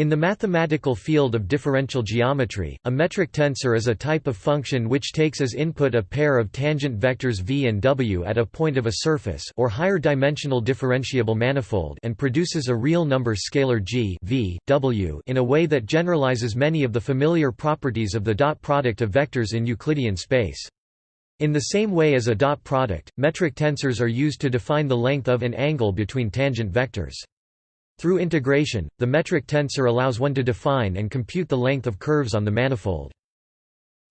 In the mathematical field of differential geometry, a metric tensor is a type of function which takes as input a pair of tangent vectors v and w at a point of a surface or higher dimensional differentiable manifold and produces a real number scalar g v, w in a way that generalizes many of the familiar properties of the dot product of vectors in Euclidean space. In the same way as a dot product, metric tensors are used to define the length of an angle between tangent vectors. Through integration, the metric tensor allows one to define and compute the length of curves on the manifold.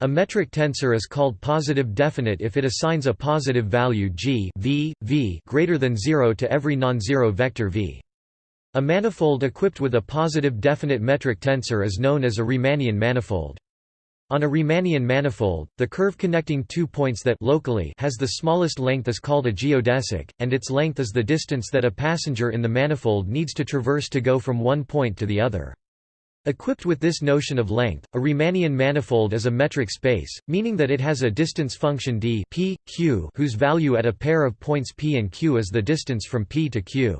A metric tensor is called positive definite if it assigns a positive value g v, v greater than 0 to every non-zero vector v. A manifold equipped with a positive definite metric tensor is known as a Riemannian manifold. On a Riemannian manifold, the curve connecting two points that locally has the smallest length is called a geodesic, and its length is the distance that a passenger in the manifold needs to traverse to go from one point to the other. Equipped with this notion of length, a Riemannian manifold is a metric space, meaning that it has a distance function d p, q whose value at a pair of points p and q is the distance from p to q.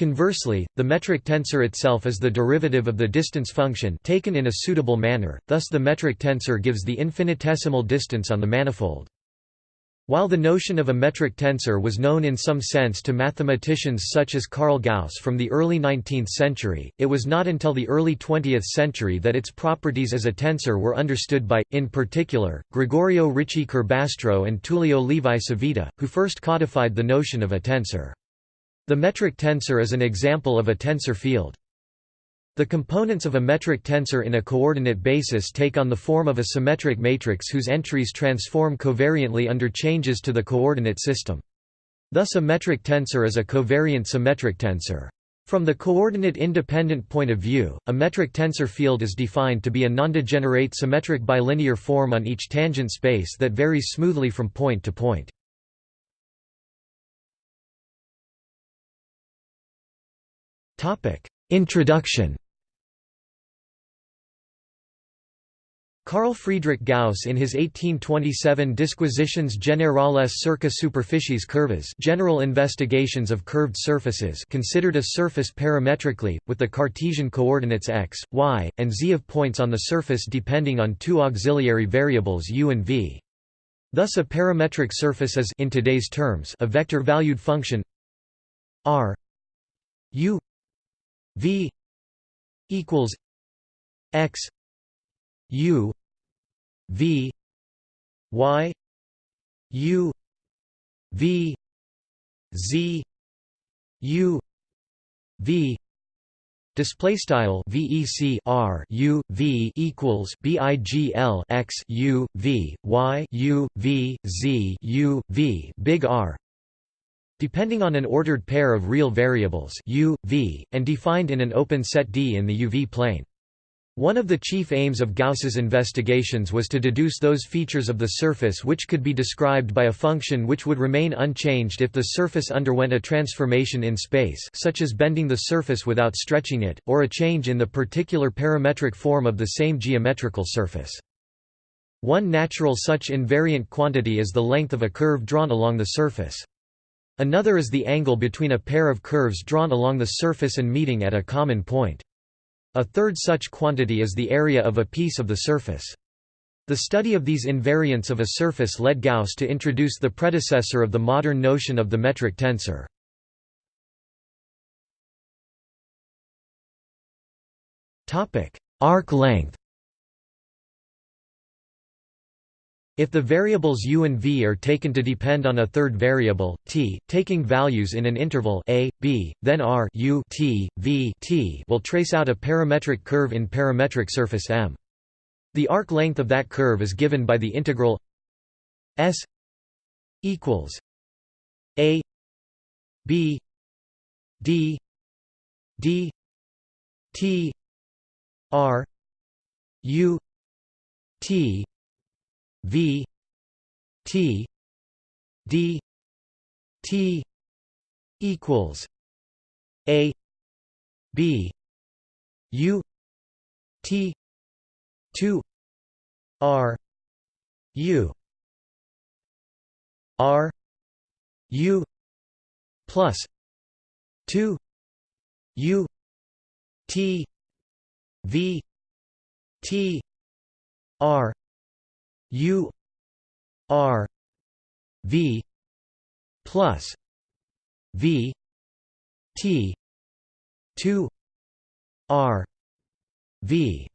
Conversely, the metric tensor itself is the derivative of the distance function taken in a suitable manner, thus the metric tensor gives the infinitesimal distance on the manifold. While the notion of a metric tensor was known in some sense to mathematicians such as Carl Gauss from the early 19th century, it was not until the early 20th century that its properties as a tensor were understood by, in particular, Gregorio Ricci Curbastro and Tullio Levi Civita, who first codified the notion of a tensor. The metric tensor is an example of a tensor field. The components of a metric tensor in a coordinate basis take on the form of a symmetric matrix whose entries transform covariantly under changes to the coordinate system. Thus a metric tensor is a covariant symmetric tensor. From the coordinate-independent point of view, a metric tensor field is defined to be a nondegenerate symmetric bilinear form on each tangent space that varies smoothly from point to point. Introduction Carl Friedrich Gauss in his 1827 Disquisitiones generales circa superficies curvas General Investigations of Curved Surfaces considered a surface parametrically, with the Cartesian coordinates x, y, and z of points on the surface depending on two auxiliary variables u and v. Thus a parametric surface is in today's terms a vector-valued function r u V equals X U V Y U V Z U V Display style VEC R U V equals BIGL X U V Y U V Z U V Big R depending on an ordered pair of real variables u, v, and defined in an open set D in the UV plane. One of the chief aims of Gauss's investigations was to deduce those features of the surface which could be described by a function which would remain unchanged if the surface underwent a transformation in space such as bending the surface without stretching it, or a change in the particular parametric form of the same geometrical surface. One natural such invariant quantity is the length of a curve drawn along the surface. Another is the angle between a pair of curves drawn along the surface and meeting at a common point. A third such quantity is the area of a piece of the surface. The study of these invariants of a surface led Gauss to introduce the predecessor of the modern notion of the metric tensor. Arc length If the variables u and v are taken to depend on a third variable, t, taking values in an interval a, b, then r u t, v t will trace out a parametric curve in parametric surface M. The arc length of that curve is given by the integral s equals a b d d t r u t V T D T equals A B U T two R U R U plus two U T V T R U R V plus V T two R V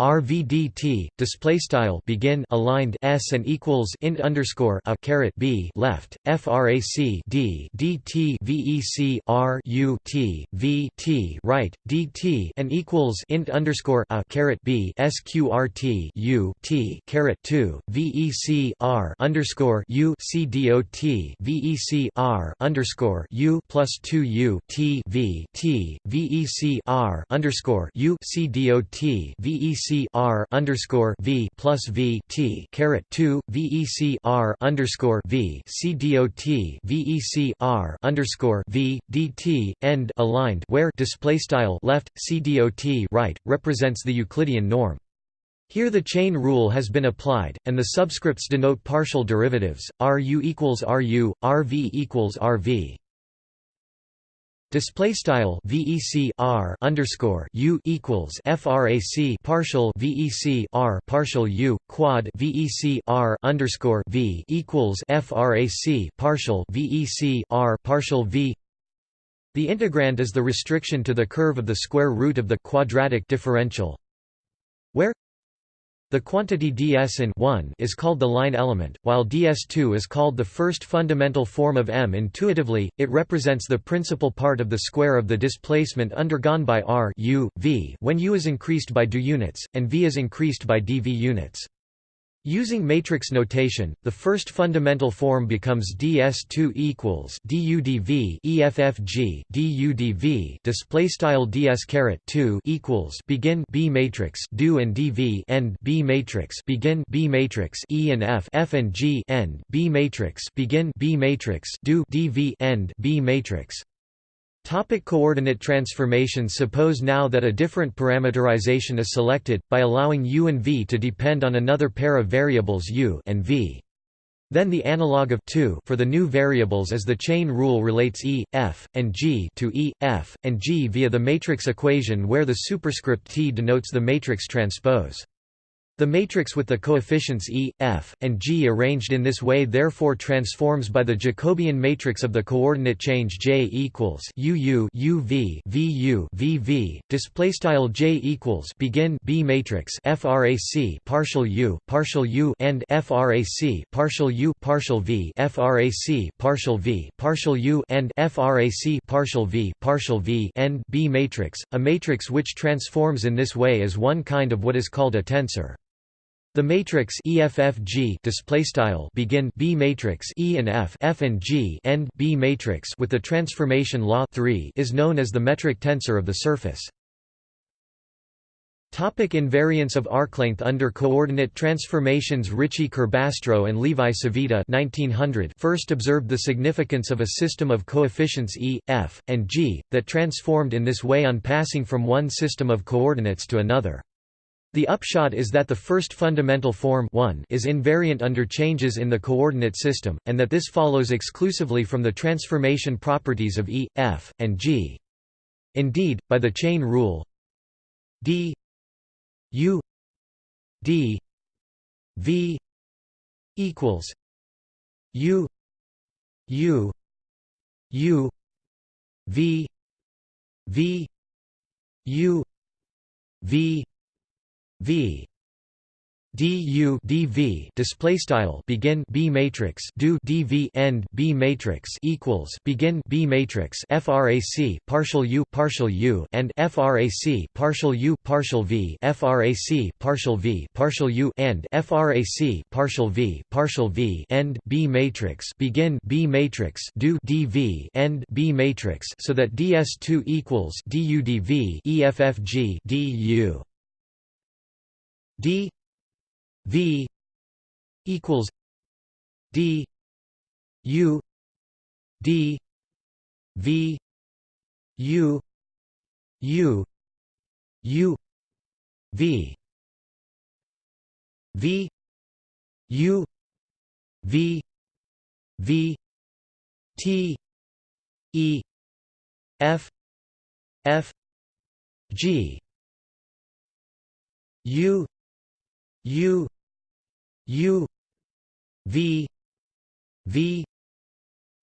RVDT display style begin aligned s and equals int underscore a caret b left frac d dt vec r u t v t right dt and equals int underscore a caret b sqrt u t caret 2 vec r underscore u c dot vec r underscore u plus 2 u t v t vec r underscore u c dot vec VEC R underscore V plus V T caret two VEC R underscore V C DOT VEC R underscore V DT end aligned where display style left C DOT right represents the Euclidean norm. Here the chain rule has been applied, and the subscripts denote partial derivatives, RU equals RU, RV equals RV. Display style VEC R underscore U equals FRAC partial VEC R partial U quad VEC R underscore V equals FRAC partial VEC R partial V. The integrand is the restriction to the curve of the square root of the quadratic differential where the quantity ds in 1 is called the line element, while ds2 is called the first fundamental form of M. Intuitively, it represents the principal part of the square of the displacement undergone by r u, v when u is increased by d units, and v is increased by dv units. Using matrix notation, the first fundamental form becomes ds2 equals dudv effg dudv display style ds caret 2 equals begin b matrix do and dv end b matrix begin b matrix e and f f and g end b matrix begin b matrix do dv end b matrix Topic coordinate transformations Suppose now that a different parameterization is selected, by allowing u and v to depend on another pair of variables u and v. Then the analog of 2 for the new variables is the chain rule relates E, F, and G to E, F, and G via the matrix equation where the superscript T denotes the matrix transpose. The matrix with the coefficients E, F, and G arranged in this way therefore transforms by the Jacobian matrix of the coordinate change J equals UU UV VU VV display style J equals begin B matrix frac partial U partial U and frac partial U partial V frac partial V partial U and frac partial V partial V end B matrix a matrix which transforms in this way is one kind of what is called a tensor the matrix EFFG display style begin B matrix E and F F and G end B matrix with the transformation law 3 is known as the metric tensor of the surface. Topic invariance of arclength under coordinate transformations Ricci Curbastro and Levi Civita 1900 first observed the significance of a system of coefficients E, F, and G, that transformed in this way on passing from one system of coordinates to another. The upshot is that the first fundamental form 1 is invariant under changes in the coordinate system, and that this follows exclusively from the transformation properties of E, F, and G. Indeed, by the chain rule d u d v equals u u u v v u v v. Du dv display style begin b matrix do dv end b matrix equals begin b matrix frac partial u partial u and frac partial u partial v frac partial v partial u and frac partial v partial v end b matrix begin b matrix do dv end b matrix so that ds2 equals du d v equals d u d v u u u v v u v v t e f f g U U U V V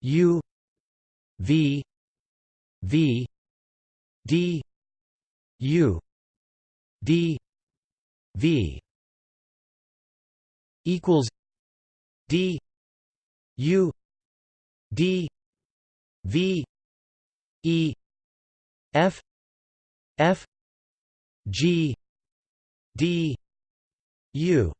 U V V D U D V equals D U D V E F F G D U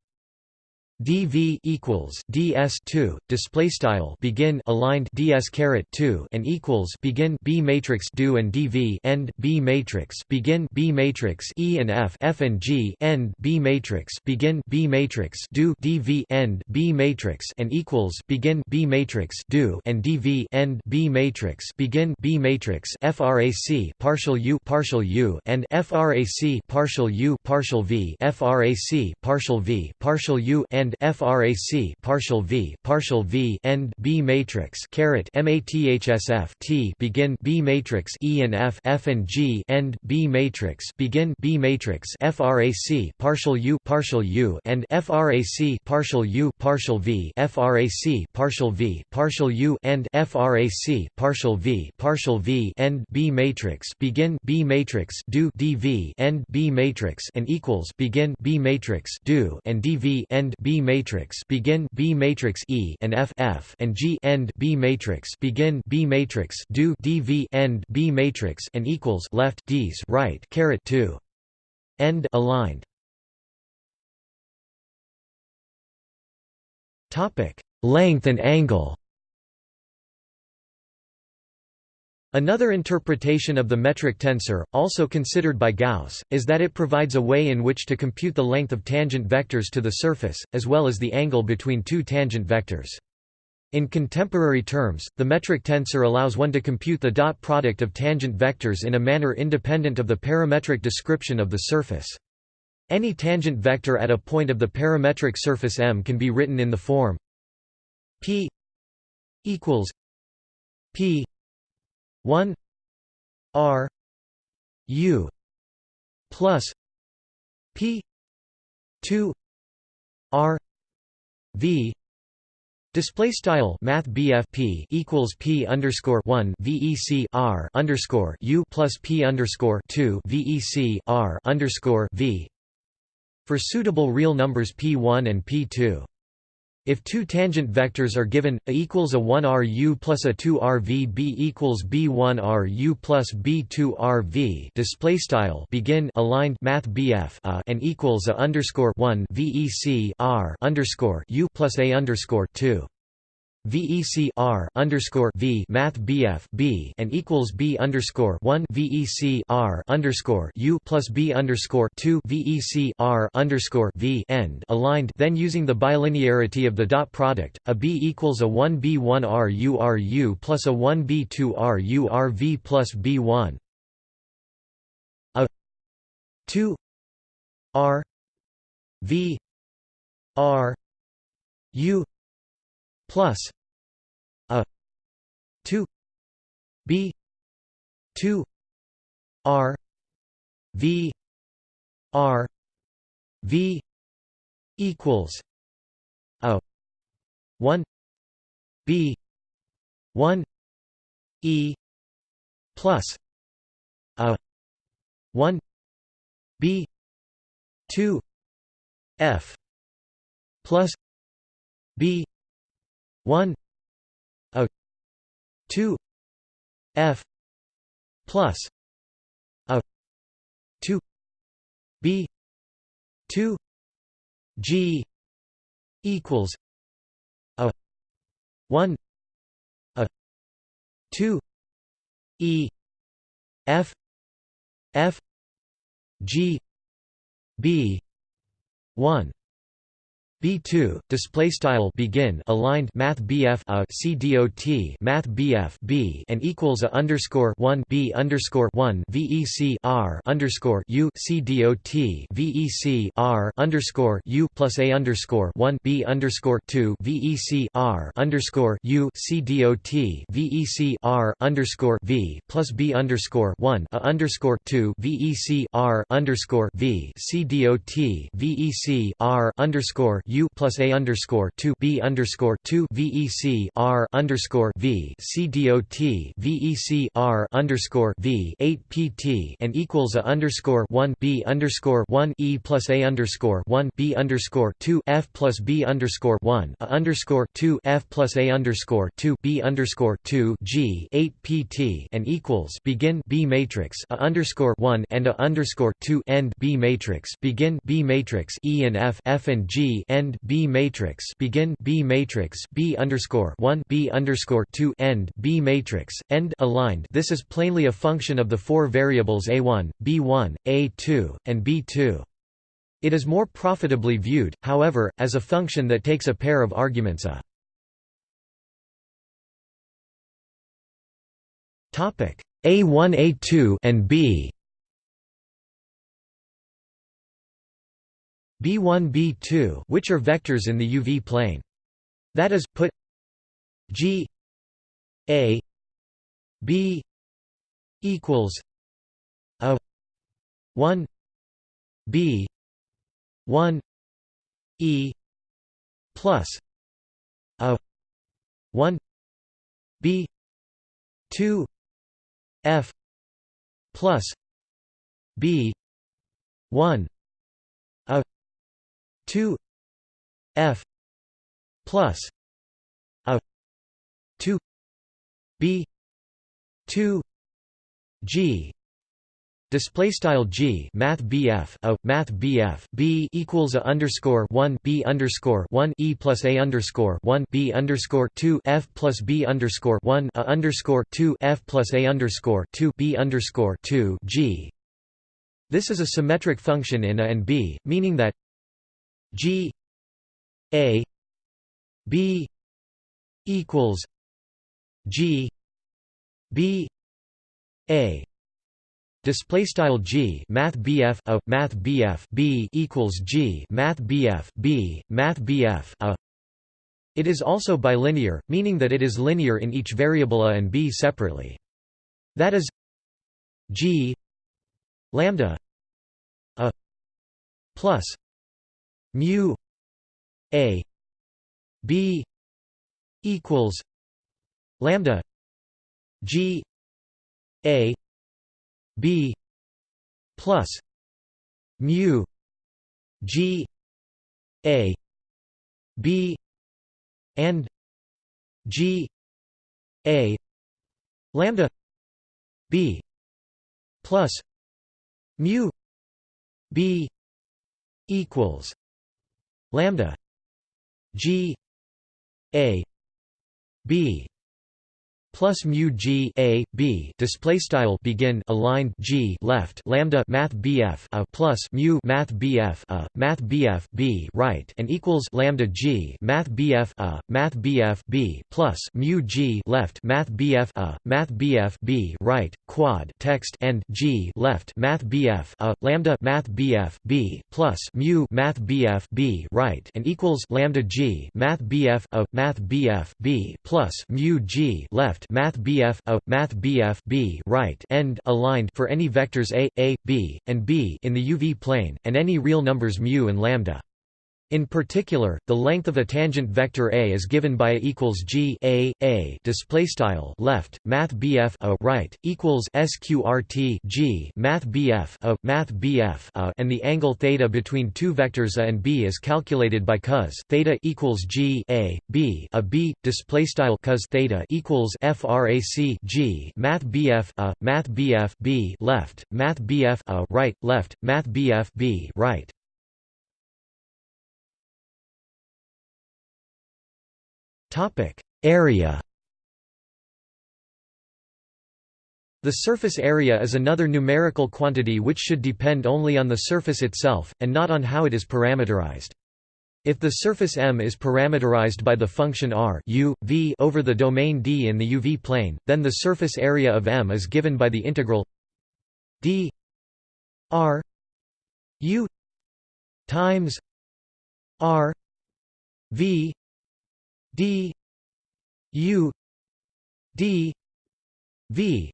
dv equals ds2 display style begin aligned ds caret 2 and equals begin b matrix do and dv end b matrix begin b matrix e and f f and g end b matrix begin b matrix do dv end b matrix and equals begin b matrix do and dv end b matrix begin b matrix frac partial u partial u and frac partial u partial v frac partial v partial u and end frac partial v partial v end b matrix caret mathsf t begin b matrix e and f f and g end b matrix begin b matrix frac partial u partial u and frac partial u partial v frac partial v partial u and frac partial v partial v end b matrix begin b matrix do dv end b matrix and equals begin b matrix do and dv end b matrix begin B matrix E and F F and G end B matrix begin B matrix do DV end B matrix and equals left D's right caret 2 end aligned. Topic. Length and angle Another interpretation of the metric tensor, also considered by Gauss, is that it provides a way in which to compute the length of tangent vectors to the surface, as well as the angle between two tangent vectors. In contemporary terms, the metric tensor allows one to compute the dot product of tangent vectors in a manner independent of the parametric description of the surface. Any tangent vector at a point of the parametric surface M can be written in the form p equals p 1 r u plus p 2 r v Display style Math BFP equals P underscore one VEC R underscore U plus P underscore two VEC R underscore V for suitable real numbers P1 and P2. If two tangent vectors are given, A equals a 1RU plus a 2RV B equals B1RU plus B2RV display style begin aligned math BF a uh, and equals a underscore 1 VEC R underscore U plus a underscore 2 VEC R underscore V Math BF B and equals B underscore one VEC R underscore U plus B underscore two VEC R underscore V end aligned then using the bilinearity of the dot product, a B equals a one B one R U R U plus a one B two R U R V plus B one. A two R V R U plus a 2 b 2 r v r v equals a 1 b 1 e plus a 1 b 2 f plus b 1 a 2 f plus a 2 b 2 g equals a 1 a 2 e f f g b 1 B2 display style begin aligned math BF a C dot math BF B and equals a underscore 1 B underscore 1 VEC R underscore U C dot VEC R underscore U plus a underscore 1 B underscore 2 VEC R underscore U C dot VEC R underscore V plus B underscore 1 a underscore 2 VEC R underscore V C dot VEC R underscore U plus A underscore two B underscore two VEC R underscore V C dot VEC R underscore V eight PT and equals A underscore one B underscore one E plus A underscore one B underscore two F plus B underscore one A underscore two F plus A underscore two B underscore two G eight PT and equals begin B matrix A underscore one and A underscore two end B matrix begin B matrix E and F F and G end end B matrix begin B matrix B underscore one B underscore two end B matrix end aligned. This is plainly a function of the four variables a1, b1, a2, and b2. It is more profitably viewed, however, as a function that takes a pair of arguments a topic a1 a2 and b B1 B2 which are vectors in the UV plane. That is, put G A B equals a 1 B 1 E plus a 1 B 2 F plus B 1 2 f plus a 2 b 2 g Display style G Math BF a Math BF B equals a underscore one B underscore one E plus A underscore one B underscore two F plus B underscore one A underscore two F plus A underscore two B underscore two G. This is a symmetric function in A and B, meaning that G A B equals G B A Display style G Math BF a Math BF B equals G Math BF B Math BF a It is also bilinear, meaning that it is linear in each variable a and b separately. That is G lambda a plus mu a b equals lambda g a b plus mu g a b and g a lambda b plus mu b equals lambda g a b plus mu g a b display style begin aligned g left lambda math bf a plus mu math bf a math bf b right and equals lambda g math bf a math bf b plus mu g left math bf a math bf b right quad text and g left math bf a lambda math bf b plus mu math bf b right and equals lambda g math bf a math bf b plus mu g left left math BF a math BF B right end aligned for any vectors a, a, b, and b in the UV plane and any real numbers mu and lambda. In particular, the length of a tangent vector A is given by A equals G A A. Display style left Math BF a. Right equals SQRT G Math BF a. Math BF a. And the angle theta between two vectors A and B is calculated by cos theta equals G A B. A B display style cos theta equals FRAC G Math BF a Math BF B left Math BF a. Right left Math BF B right Topic: Area. The surface area is another numerical quantity which should depend only on the surface itself, and not on how it is parameterized. If the surface M is parameterized by the function r u, v over the domain D in the UV plane, then the surface area of M is given by the integral d r u times r v d u d v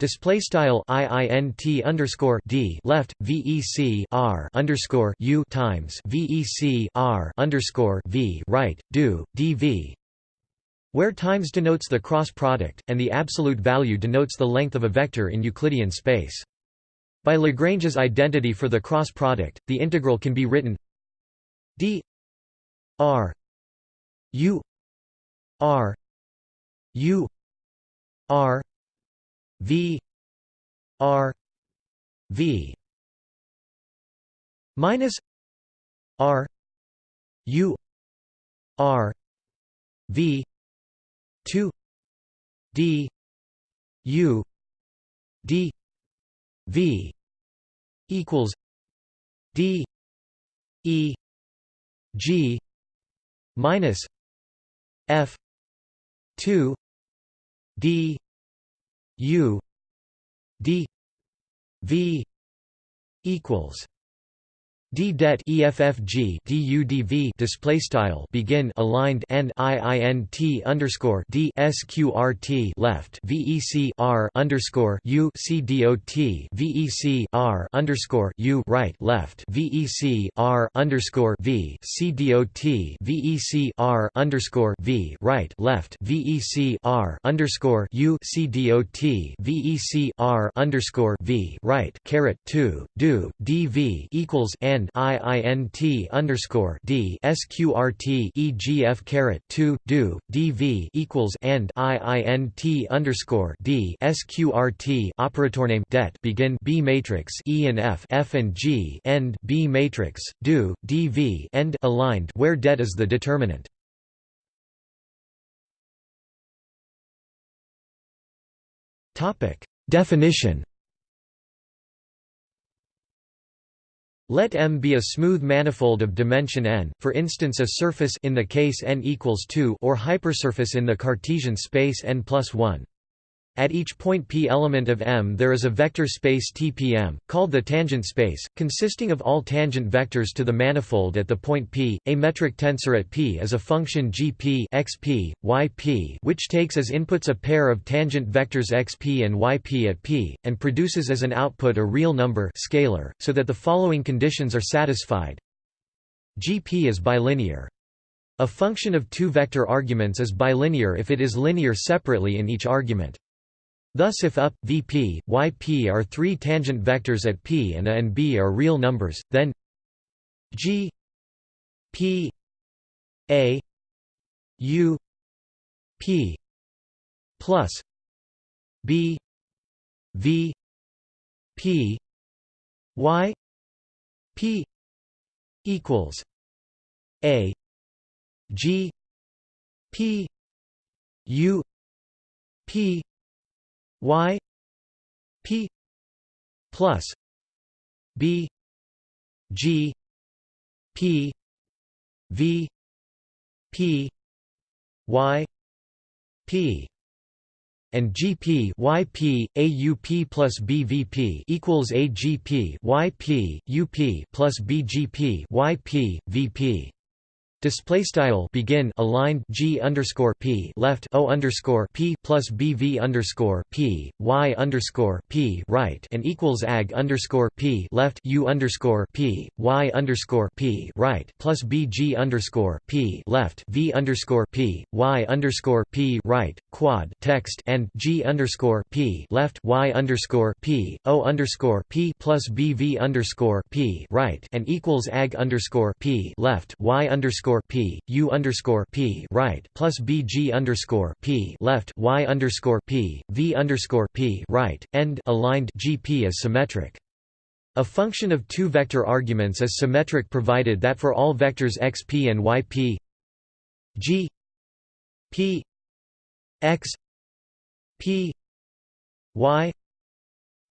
Display style iint underscore d left vec r underscore u times vec r underscore v right do dv, where times denotes the cross product and the absolute value denotes the length of a vector in Euclidean space. By Lagrange's identity for the cross product, the integral can be written d r u r u r v r v minus r u r v 2 d u d v equals d e g minus f. 2 d. U. D. V. equals D det EFFG DUDV display style begin aligned and IINT underscore D SQRT left VEC R underscore U CDOT VEC R underscore U right left VEC R underscore V CDOT VEC R underscore V right left VEC R underscore U CDOT VEC R underscore V right caret two do DV equals and end IINT underscore D SQRT EGF caret two do DV equals end IINT underscore D SQRT operator name det begin B matrix E and F F and G end B matrix do DV end aligned where det is the determinant. Topic Definition Let M be a smooth manifold of dimension n, for instance a surface in the case n equals 2 or hypersurface in the Cartesian space n plus 1. At each point p element of M there is a vector space TPM, called the tangent space, consisting of all tangent vectors to the manifold at the point p. A metric tensor at p is a function gp xp, yp which takes as inputs a pair of tangent vectors xp and yp at p, and produces as an output a real number scalar, so that the following conditions are satisfied. gp is bilinear. A function of two vector arguments is bilinear if it is linear separately in each argument. Thus if up, vp, yp are three tangent vectors at p and a and b are real numbers, then g p a u p plus b v p y p equals a g p u p y p plus b g p v p y p and GP YP AUP plus BVP equals AGP YP UP plus BGP YP VP Display style begin aligned G underscore P left O underscore P plus BV underscore P Y underscore P right and equals AG underscore P left U underscore P Y underscore P right plus BG underscore P left V underscore P Y underscore P right quad text and G underscore P left Y underscore P O underscore P plus BV underscore P right and equals AG underscore P left Y underscore underscore p u underscore p right plus b g underscore p left y underscore p v underscore p right end aligned gp is symmetric. A function of two vector arguments is symmetric provided that for all vectors xp and yp g p x p y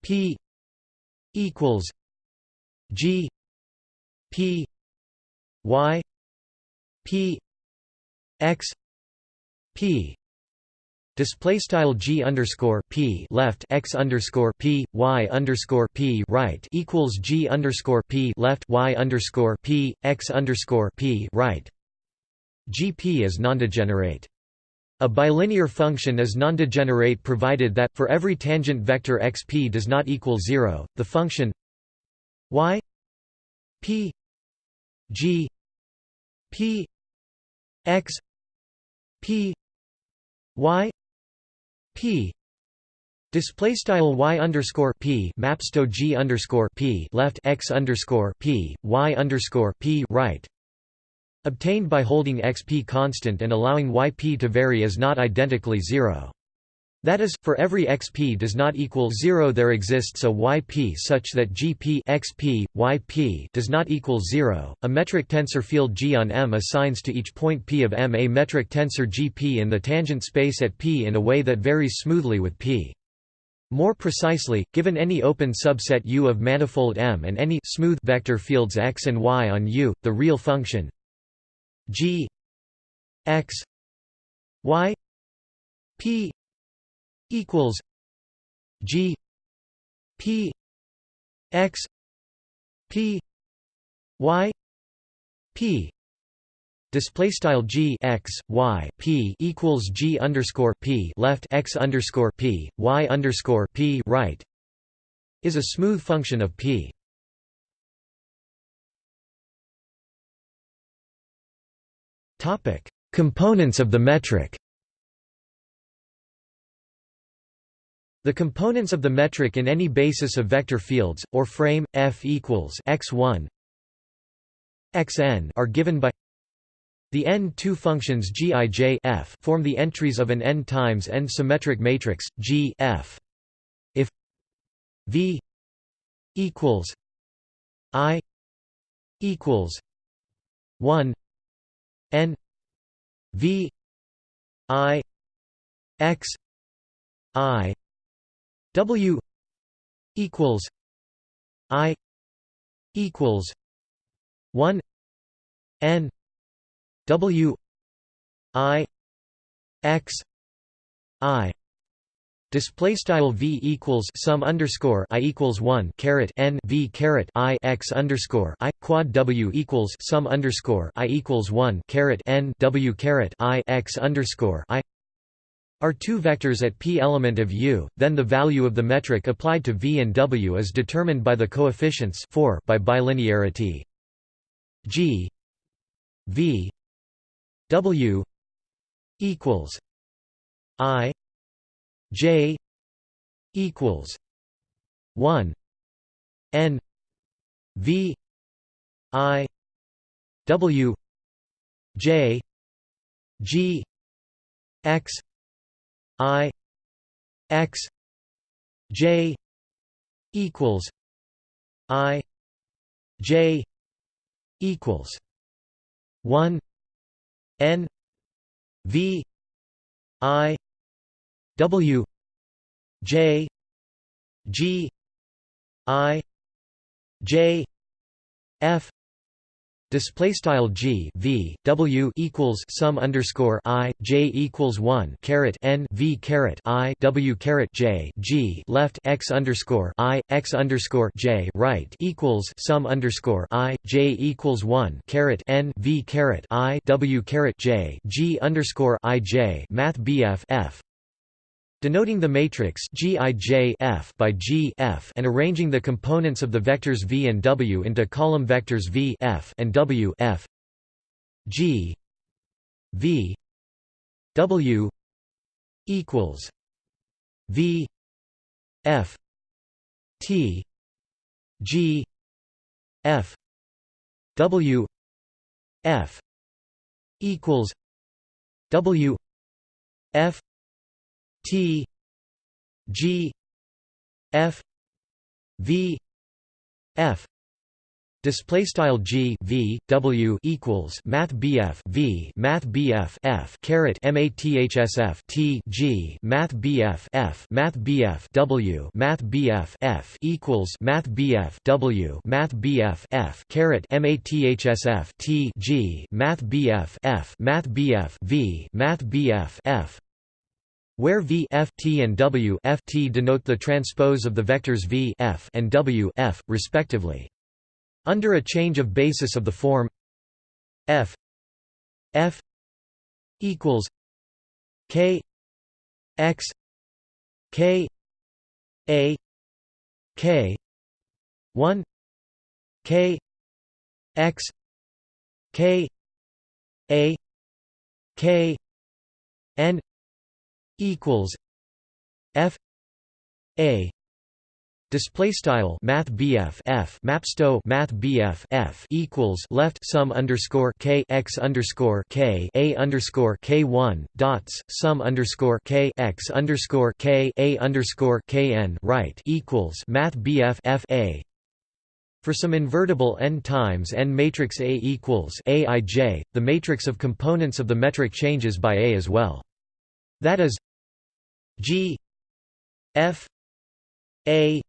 p equals g p y p x p display style g underscore p left x underscore p y underscore p right equals g underscore p left y underscore p x underscore p right gp is nondegenerate. A bilinear function is nondegenerate provided that, for every tangent vector xp does not equal 0, the function y p g p x p y p display style y underscore p maps to g underscore p left x underscore p y underscore p right obtained by holding xp constant and allowing yp to vary is not identically zero. That is, for every xp does not equal 0 there exists a yp such that gp xp, yp does not equal 0. A metric tensor field G on M assigns to each point p of M a metric tensor gp in the tangent space at p in a way that varies smoothly with p. More precisely, given any open subset U of manifold M and any smooth vector fields x and y on U, the real function g x y p equals G P X P Y P. Display style G X Y P equals G underscore P left X underscore P Y underscore P right is a smooth function of P. Topic. Components of the metric The components of the metric in any basis of vector fields, or frame, f equals x1 xn are given by the n2 functions gij f form the entries of an n times n symmetric matrix G f. If v equals i equals 1 n v i x i W equals I equals one N W I X I. Display style v equals sum underscore i equals one caret n v caret i x underscore i quad w equals sum underscore i equals one caret n w caret i x underscore i are two vectors at p element of U, then the value of the metric applied to v and w is determined by the coefficients 4 by bilinearity. G v w equals i j equals 1 n v i w j g x I X J equals I J equals one N V I W J G I J F Display style g v w equals sum underscore i j equals one caret n v caret i w caret j g left x underscore i x underscore j right equals sum underscore i j equals one caret n v caret i w caret j g underscore i j math bf f Denoting the matrix Gij F by G F and arranging the components of the vectors v and w into column vectors v F and w F. G v w equals v F T G F W F equals W F T G F V F Display style g v w equals math bf v math bf f caret mathsf t g math bf f math bf w math bf f equals math bf w math bf f caret mathsf t g math bf f math bf v math bf f where v f t and w f t denote the transpose of the vectors v f and w f respectively. Under a change of basis of the form f f equals k x k a k 1 k x k a k n equals f a Display style Math BF F Mapsto Math BF F equals left sum underscore K x underscore K A underscore K one dots sum underscore K x underscore K A underscore K N right equals Math BF F A for some invertible n times n matrix A equals Aij, the matrix of components of the metric changes by A as well. That is G F A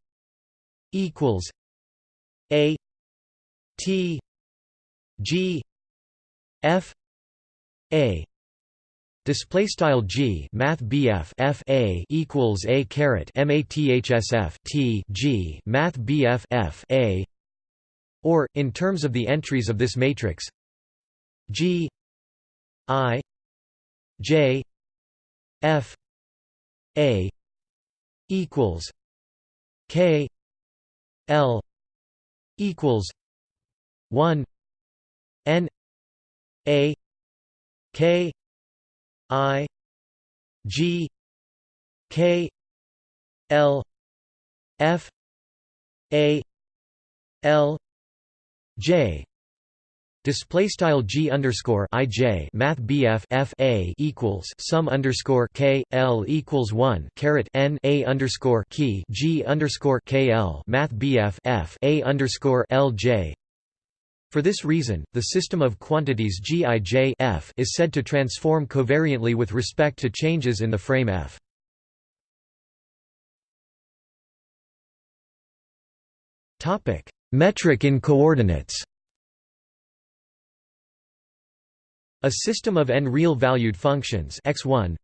equals A T G F A. Display style G Math BF F A equals A caret MATHSF T G Math BF F A. Or in terms of the entries of this matrix G I J F A equals K L equals one N A K I G K L F A L J Display style g underscore i j math bf f a equals sum underscore k l equals one caret n a underscore key g underscore k l math bf f a underscore l j. For this reason, the system of quantities g i j f is said to transform covariantly with respect to changes in the frame f. Topic: Metric in coordinates. A system of n real-valued functions x1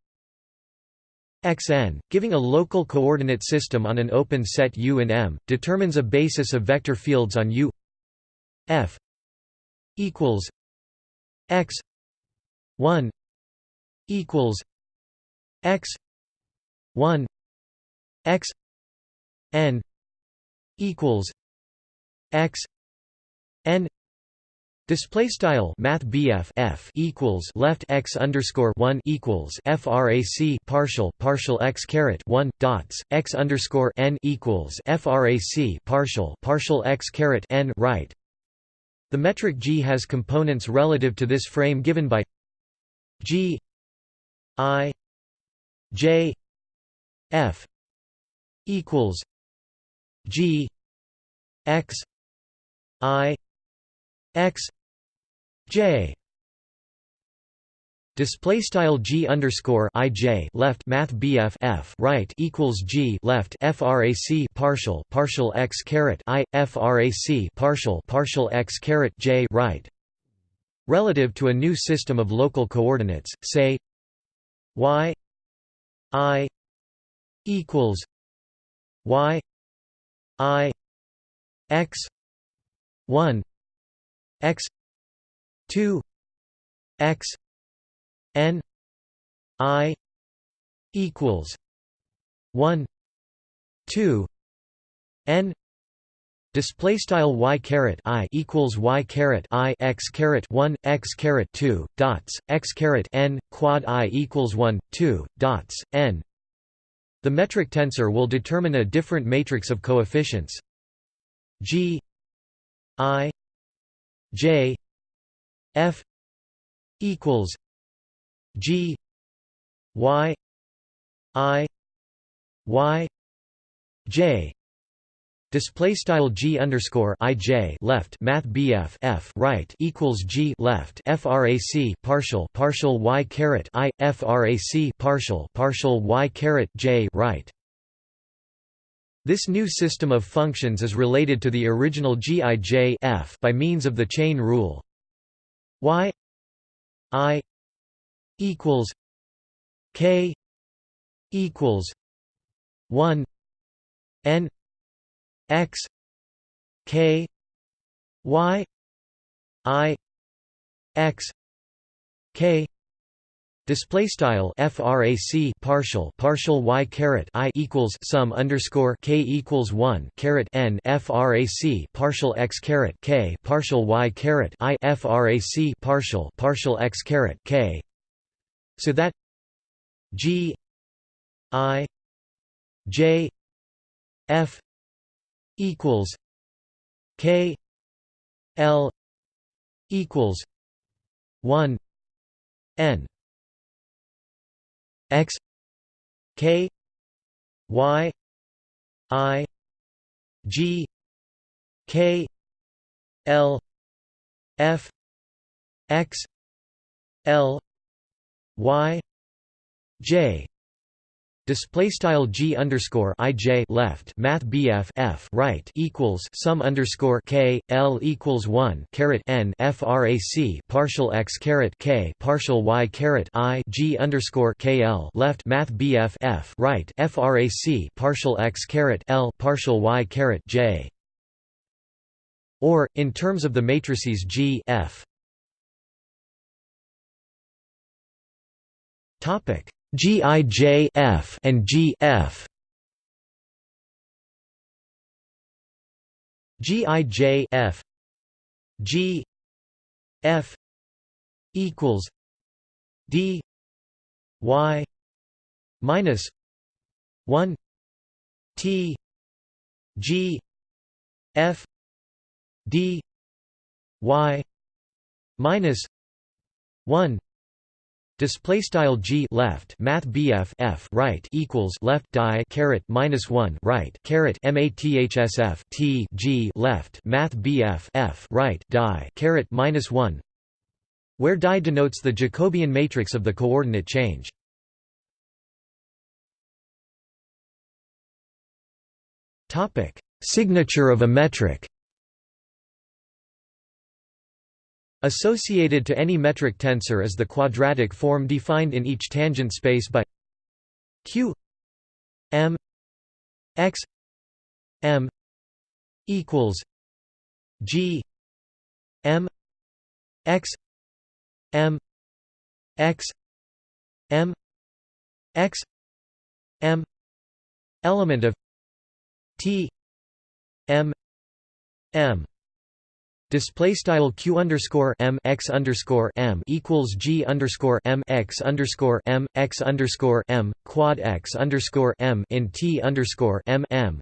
xn, giving a local coordinate system on an open set U in M, determines a basis of vector fields on U f equals x 1 equals x 1 x n equals x n Display style Math F equals left x underscore one equals FRAC partial partial x caret one dots x underscore n equals FRAC partial partial x caret n right. The metric G has components relative to this frame given by G I J F equals G X I X J Display style G underscore I J left Math BF F right equals G left FRAC partial partial x caret I FRAC partial partial x caret J right. Relative to a new system of local coordinates say Y I equals Y I X one X 2 x n i equals 1 2 n Display style y caret i equals y caret i x caret one x caret two dots x caret n quad i equals one two dots n. The metric tensor will determine a different matrix of coefficients g i j F equals G Y I Y J Display style g underscore ij left math bf f right equals g left frac partial partial y caret i frac partial partial y caret j right. This new system of functions is related to the original gij f by means of the chain rule. y i equals k equals 1 n x k y i x k Display style frac partial partial y caret i equals sum underscore k equals one caret n frac partial x caret k partial y caret i frac partial partial x caret k, so that g i j f equals K L equals one N X K Y I G K L F X L Y J Display style g underscore ij left math bf f right equals sum underscore k l equals one caret n frac partial x caret k partial y caret i g underscore k l left math bf f right frac partial x caret l partial y caret j. Or in terms of the matrices G f. Topic GIJF and GF GIJF G F equals D Y minus one T G F D Y minus one Display style g left math bf f right equals left die caret minus one right caret mathsf t g left math bf f right die caret minus one, where die denotes the Jacobian matrix of the coordinate change. Topic: Signature of a metric. Associated to any metric tensor is the quadratic form defined in each tangent space by q m x m equals g m x m x m x m element of t m m Display style q underscore m x underscore m equals g underscore m x underscore m x underscore m quad x underscore m in t underscore m m.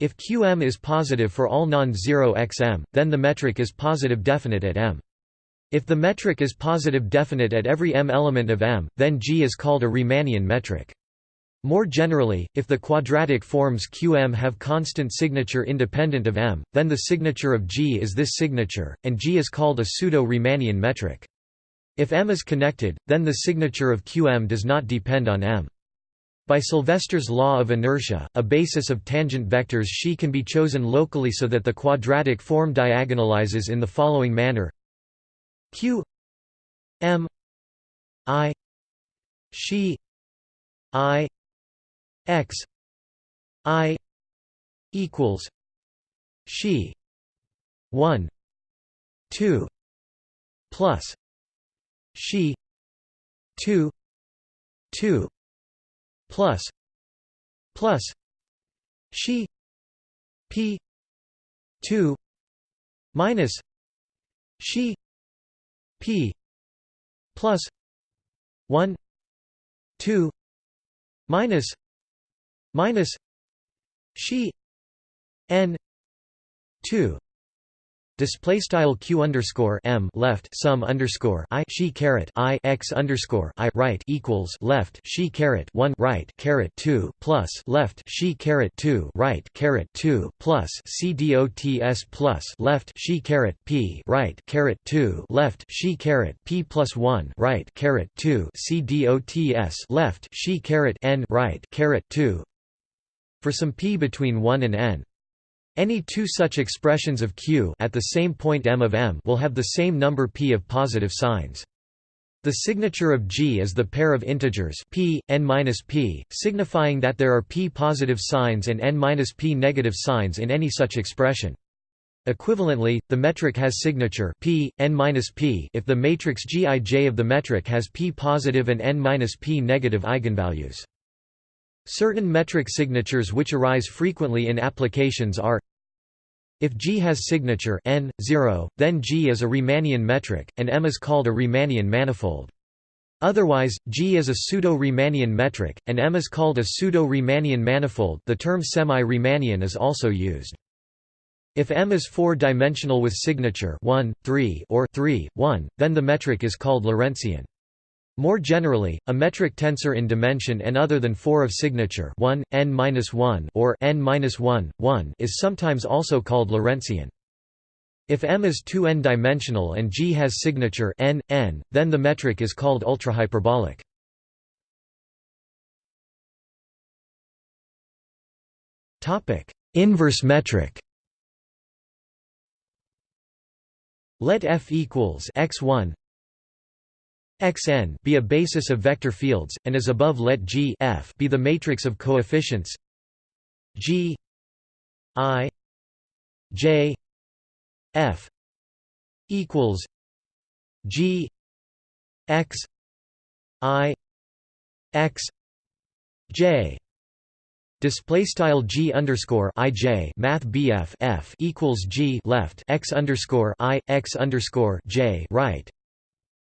If qm is positive for all non-zero xm, then the metric is positive definite at m. If the metric is positive definite at every m element of m, then G is called a Riemannian metric. More generally, if the quadratic forms Qm have constant signature independent of M, then the signature of G is this signature, and G is called a pseudo-Riemannian metric. If M is connected, then the signature of Qm does not depend on M. By Sylvester's law of inertia, a basis of tangent vectors xi can be chosen locally so that the quadratic form diagonalizes in the following manner q m i xi i x i equals she 1 2 plus she 2 2 plus plus she p 2 minus she p plus 1 2 minus minus she n 2 Display style q underscore m left sum underscore i she caret i x underscore i right equals left she caret one right caret two plus left she caret two right caret two plus c dots plus left she caret p right caret two left she caret p plus one right caret two c dots left she caret n right caret two for some p between one and n. Any two such expressions of q at the same point m of m will have the same number p of positive signs. The signature of G is the pair of integers p, n-p, signifying that there are p positive signs and n-p negative signs in any such expression. Equivalently, the metric has signature p, n-p if the matrix Gij of the metric has p positive and n-p negative eigenvalues. Certain metric signatures which arise frequently in applications are if G has signature n, 0, then G is a Riemannian metric, and M is called a Riemannian manifold. Otherwise, G is a pseudo-Riemannian metric, and M is called a pseudo-Riemannian manifold the term semi-Riemannian is also used. If M is four-dimensional with signature 1, 3 or 3, 1, then the metric is called Lorentzian. More generally, a metric tensor in dimension n other than 4 of signature 1, n-1 or n-1, 1 is sometimes also called Lorentzian. If M is 2n dimensional and G has signature n, n, then the metric is called ultrahyperbolic. Topic: Inverse metric. Let f equals x1 Xn be a basis of vector fields, and as above let G f be the matrix of coefficients G i j f equals G x i x j. Display style g underscore i j math bf f equals g left x underscore i x underscore j right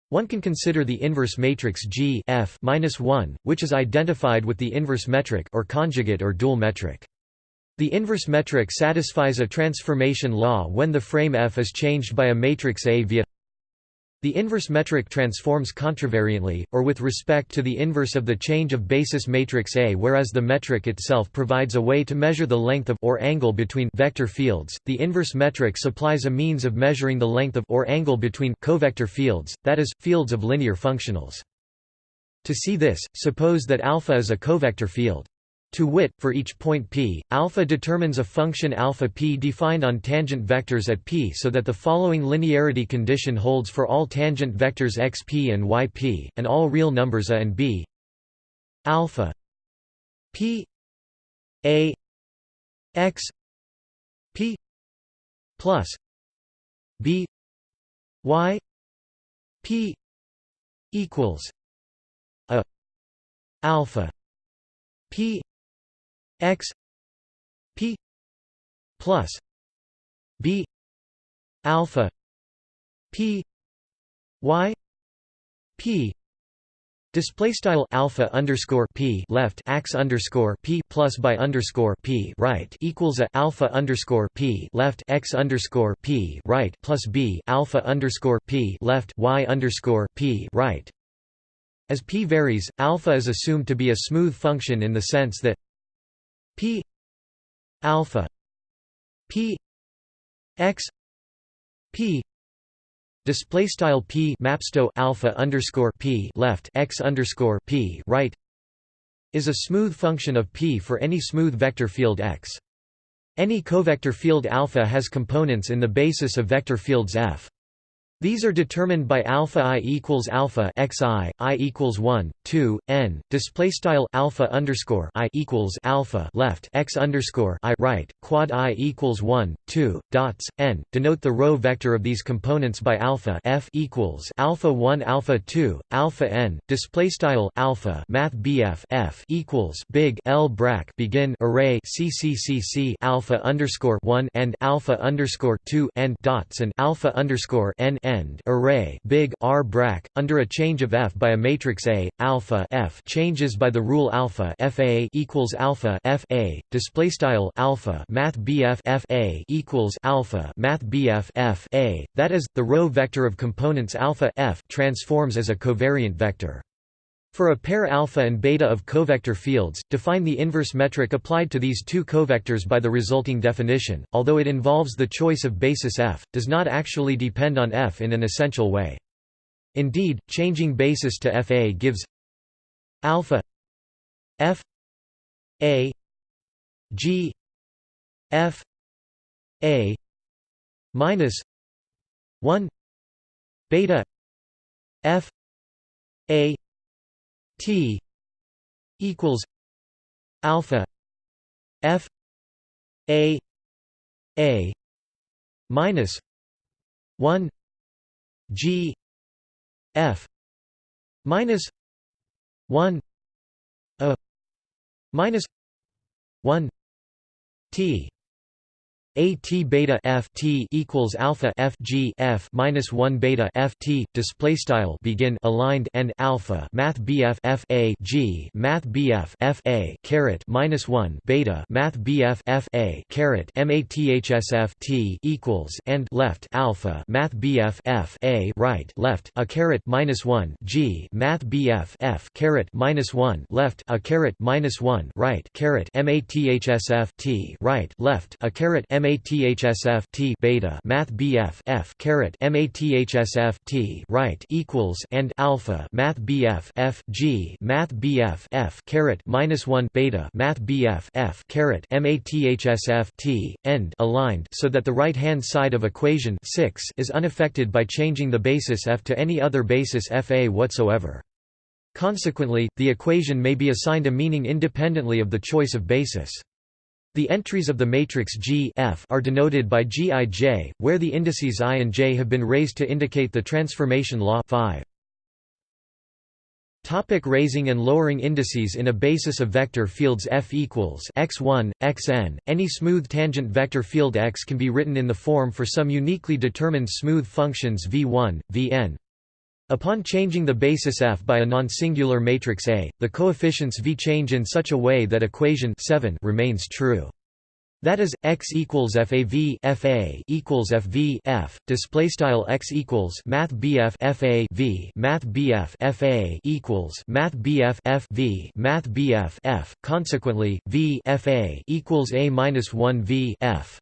one can consider the inverse matrix G F -1, which is identified with the inverse metric or conjugate or dual metric. The inverse metric satisfies a transformation law when the frame F is changed by a matrix A via the inverse metric transforms contravariantly, or with respect to the inverse of the change of basis matrix A whereas the metric itself provides a way to measure the length of or angle between vector fields. The inverse metric supplies a means of measuring the length of or angle between covector fields, that is, fields of linear functionals. To see this, suppose that alpha is a covector field. To wit, for each point p, alpha determines a function alpha p defined on tangent vectors at p so that the following linearity condition holds for all tangent vectors xp and yp, and all real numbers a and b. Alpha p a x p plus b y p equals a alpha p x p plus b alpha p y p Display style alpha underscore p left x underscore p plus by underscore p right equals a alpha underscore p left x underscore p right plus b alpha underscore p left y underscore p right. As p varies, alpha is assumed to be a smooth function in the sense that p alpha p x p display style p mapsto alpha underscore p left x underscore p right is a smooth function of p for any smooth vector field x. Any covector field alpha has components in the basis of vector fields f. These are determined by alpha i equals alpha xi, i equals 1, 2, n. Display style alpha underscore i equals alpha left x underscore i right, quad i equals 1, 2, dots, n. Denote the row vector of these components by alpha f equals alpha 1 alpha 2, alpha n. Display style alpha math bf f equals big L brac begin array cccc alpha underscore 1 and alpha underscore 2 n dots and alpha underscore n end array big R brac under a change of f by a matrix A alpha f changes by the rule alpha fa equals alpha f a display style alpha math bf f a equals alpha math bf f a that is the row vector of components alpha f transforms as a covariant vector for a pair alpha and beta of covector fields, define the inverse metric applied to these two covectors by the resulting definition, although it involves the choice of basis f, does not actually depend on f in an essential way. Indeed, changing basis to fa gives alpha f a g f a minus 1 beta f a T equals alpha F A A minus one G F minus one A minus one T a t beta f t equals alpha f g f minus one beta f t display style begin aligned and alpha math bf f a g math bf f a caret minus one beta math bf f a caret mathsf t equals and left alpha math bf f a right left a caret minus one g math bf f caret minus one left a caret minus one right caret mathsf t right left a caret mathsf t beta math bf f caret mathsf t right equals and alpha math bf f g math bf f caret minus 1 beta math bf f caret mathsf t end aligned so that the right hand side of equation 6 is unaffected by changing the basis f to any other basis fa whatsoever Consequently, the equation may be assigned a meaning independently of the choice of basis. The entries of the matrix G F are denoted by Gij, where the indices i and j have been raised to indicate the transformation law 5. Topic raising and lowering indices in a basis of vector fields F equals x1, xn. Any smooth tangent vector field X can be written in the form for some uniquely determined smooth functions v1, vn. Upon changing the basis f by a non-singular matrix A, the coefficients v change in such a way that equation 7 remains true. That is x equals fav fa equals fv f. Display style x equals math bf fa v math bf fa equals math bf f v math bf f consequently v fa equals a minus 1 v f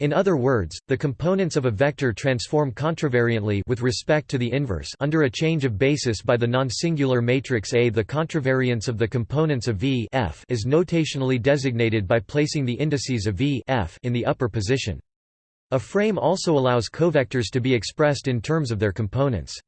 in other words, the components of a vector transform contravariantly with respect to the inverse under a change of basis by the non-singular matrix A. The contravariance of the components of V f is notationally designated by placing the indices of V f in the upper position. A frame also allows covectors to be expressed in terms of their components.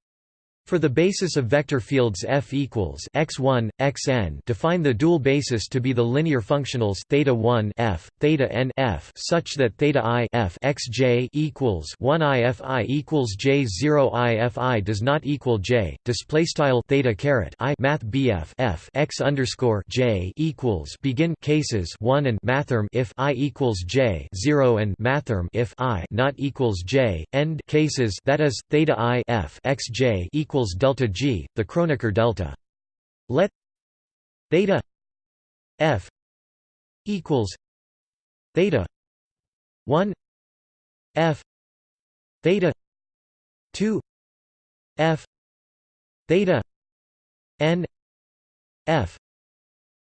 For the basis of vector fields f equals x1, xn, define the dual basis to be the linear functionals theta 1 f, theta n f, such that theta i f xj equals 1 i fi equals j 0 i fi does not equal j. Display style theta caret i math bf f x underscore j equals begin cases 1 and mathrm if i equals j 0 and mathrm if i not equals j end cases that is theta i f xj equals equals delta G, the Kronecker delta. Let theta F equals theta 1 F theta 2 F theta N F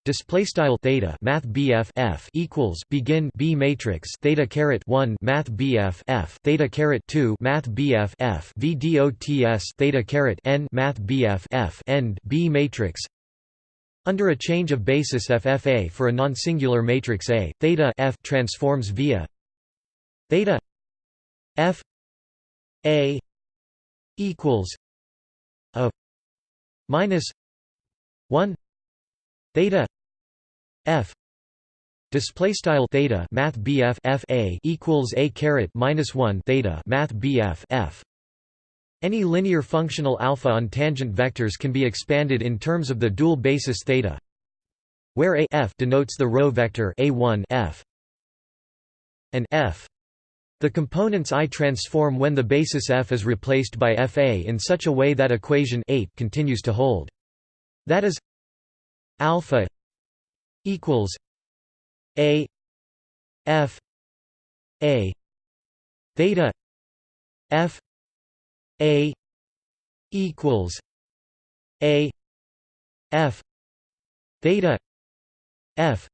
display style theta math bf f equals begin b matrix theta caret 1 math bf f theta caret 2 math bf f v dots theta caret n math bf f end b matrix. Under a change of basis ffa for a non-singular matrix A, theta f transforms via theta f a equals a minus 1 theta f. Display style theta math bf f a equals a caret minus 1 theta math bf f any linear functional alpha on tangent vectors can be expanded in terms of the dual basis theta where a f denotes the row vector a1 f and f. The components I transform when the basis f is replaced by fa in such a way that equation 8 continues to hold. That is alpha equals a f a theta f a equals a f theta f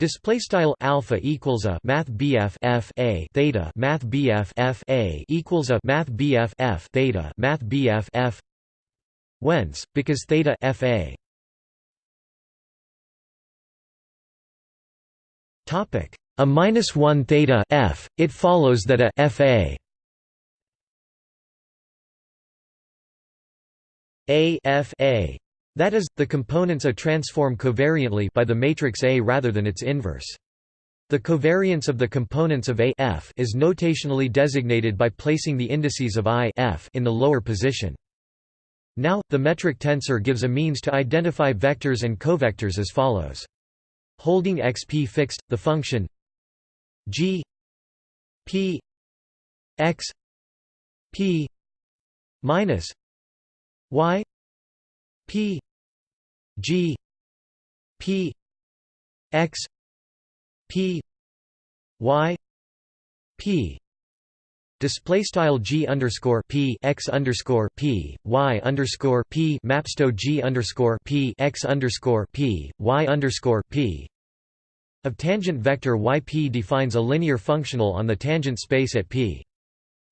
Display style alpha equals a math BF F a theta math BF F a equals a math BF F theta math BF F whence because theta F a topic a minus 1 theta F it follows that a F a a F a that is, the components A transform covariantly by the matrix A rather than its inverse. The covariance of the components of A F is notationally designated by placing the indices of I F in the lower position. Now, the metric tensor gives a means to identify vectors and covectors as follows. Holding xp fixed, the function g p x p minus y P G P X P Y P Display style G underscore P X underscore P Y underscore P Mapsto G underscore P X underscore P Y underscore P of tangent vector YP defines a linear functional on the tangent space at P.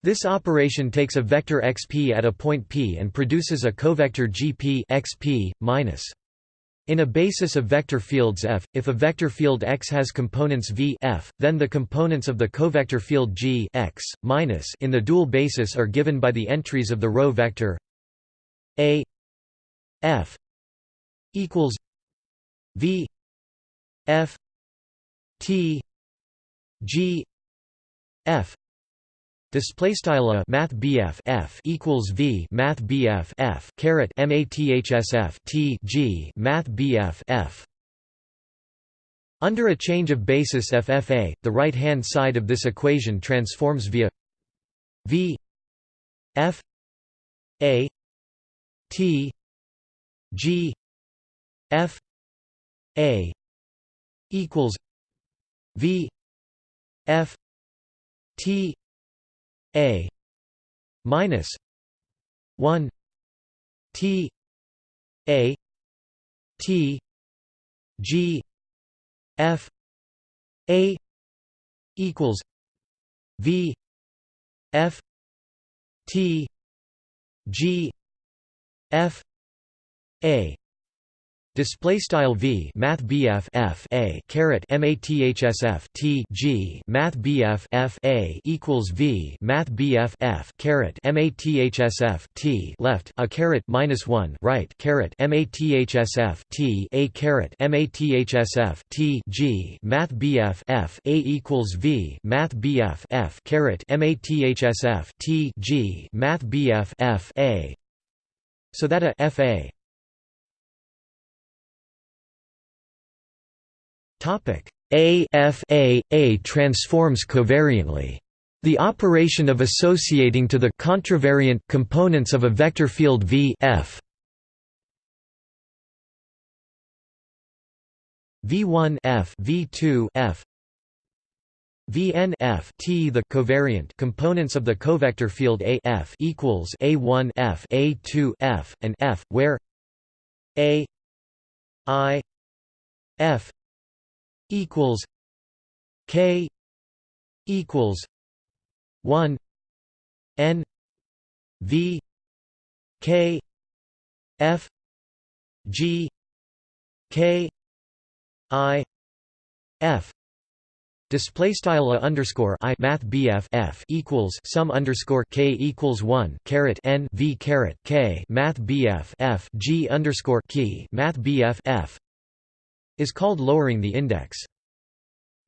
This operation takes a vector xp at a point p and produces a covector gp xp minus. In a basis of vector fields F, if a vector field X has components V F, then the components of the covector field G X, minus in the dual basis are given by the entries of the row vector A F equals V F T G F Display style math BF F equals V math BF F caret mathsf T G math BF F. Under a change of basis FFA, the right hand side of this equation transforms via V F A T G F A equals V F T a minus 1 T A T G F A equals V F T G F A Display style v math bf f a caret mathsf t g math bf f a equals v math bf f caret mathsf t left a caret minus one right caret mathsf t a caret mathsf t g math bf f a equals v math bf f caret mathsf t g math bf f a. So that a f a A F A transforms covariantly. The operation of associating to the contravariant components of a vector field V F. V1 F. V2 F. Vn F. T the covariant components of the covector field A F equals A1 F. A2 F and F where A I F equals K equals one N V K F G K I F. Display style a underscore i math bf f equals sum underscore k equals one caret n v caret k math bf f g underscore key math bf f is called lowering the index.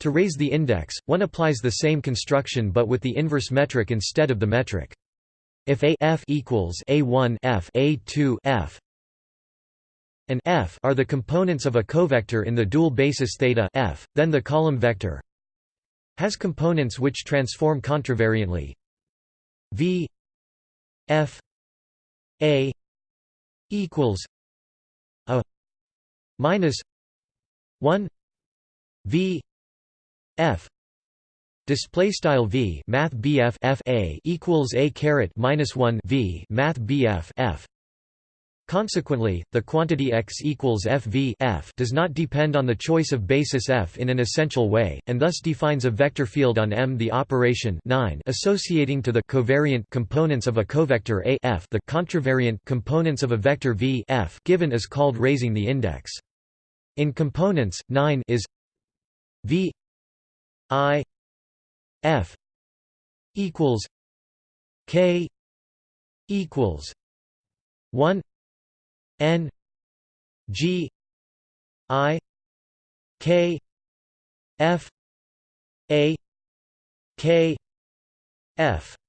To raise the index, one applies the same construction but with the inverse metric instead of the metric. If a f equals a1 f a2 f and f are the components of a covector in the dual basis theta f, then the column vector has components which transform contravariantly v f a equals a minus 1 v f display style v math bf f a equals a caret minus 1 v math bf f Consequently, the quantity x equals fv f does not depend on the choice of basis f in an essential way, and thus defines a vector field on M. The operation 9 associating to the covariant components of a covector A f the contravariant components of a vector v f given is called raising the index. In components, 9 is v i f equals k equals 1 N G I K F A K F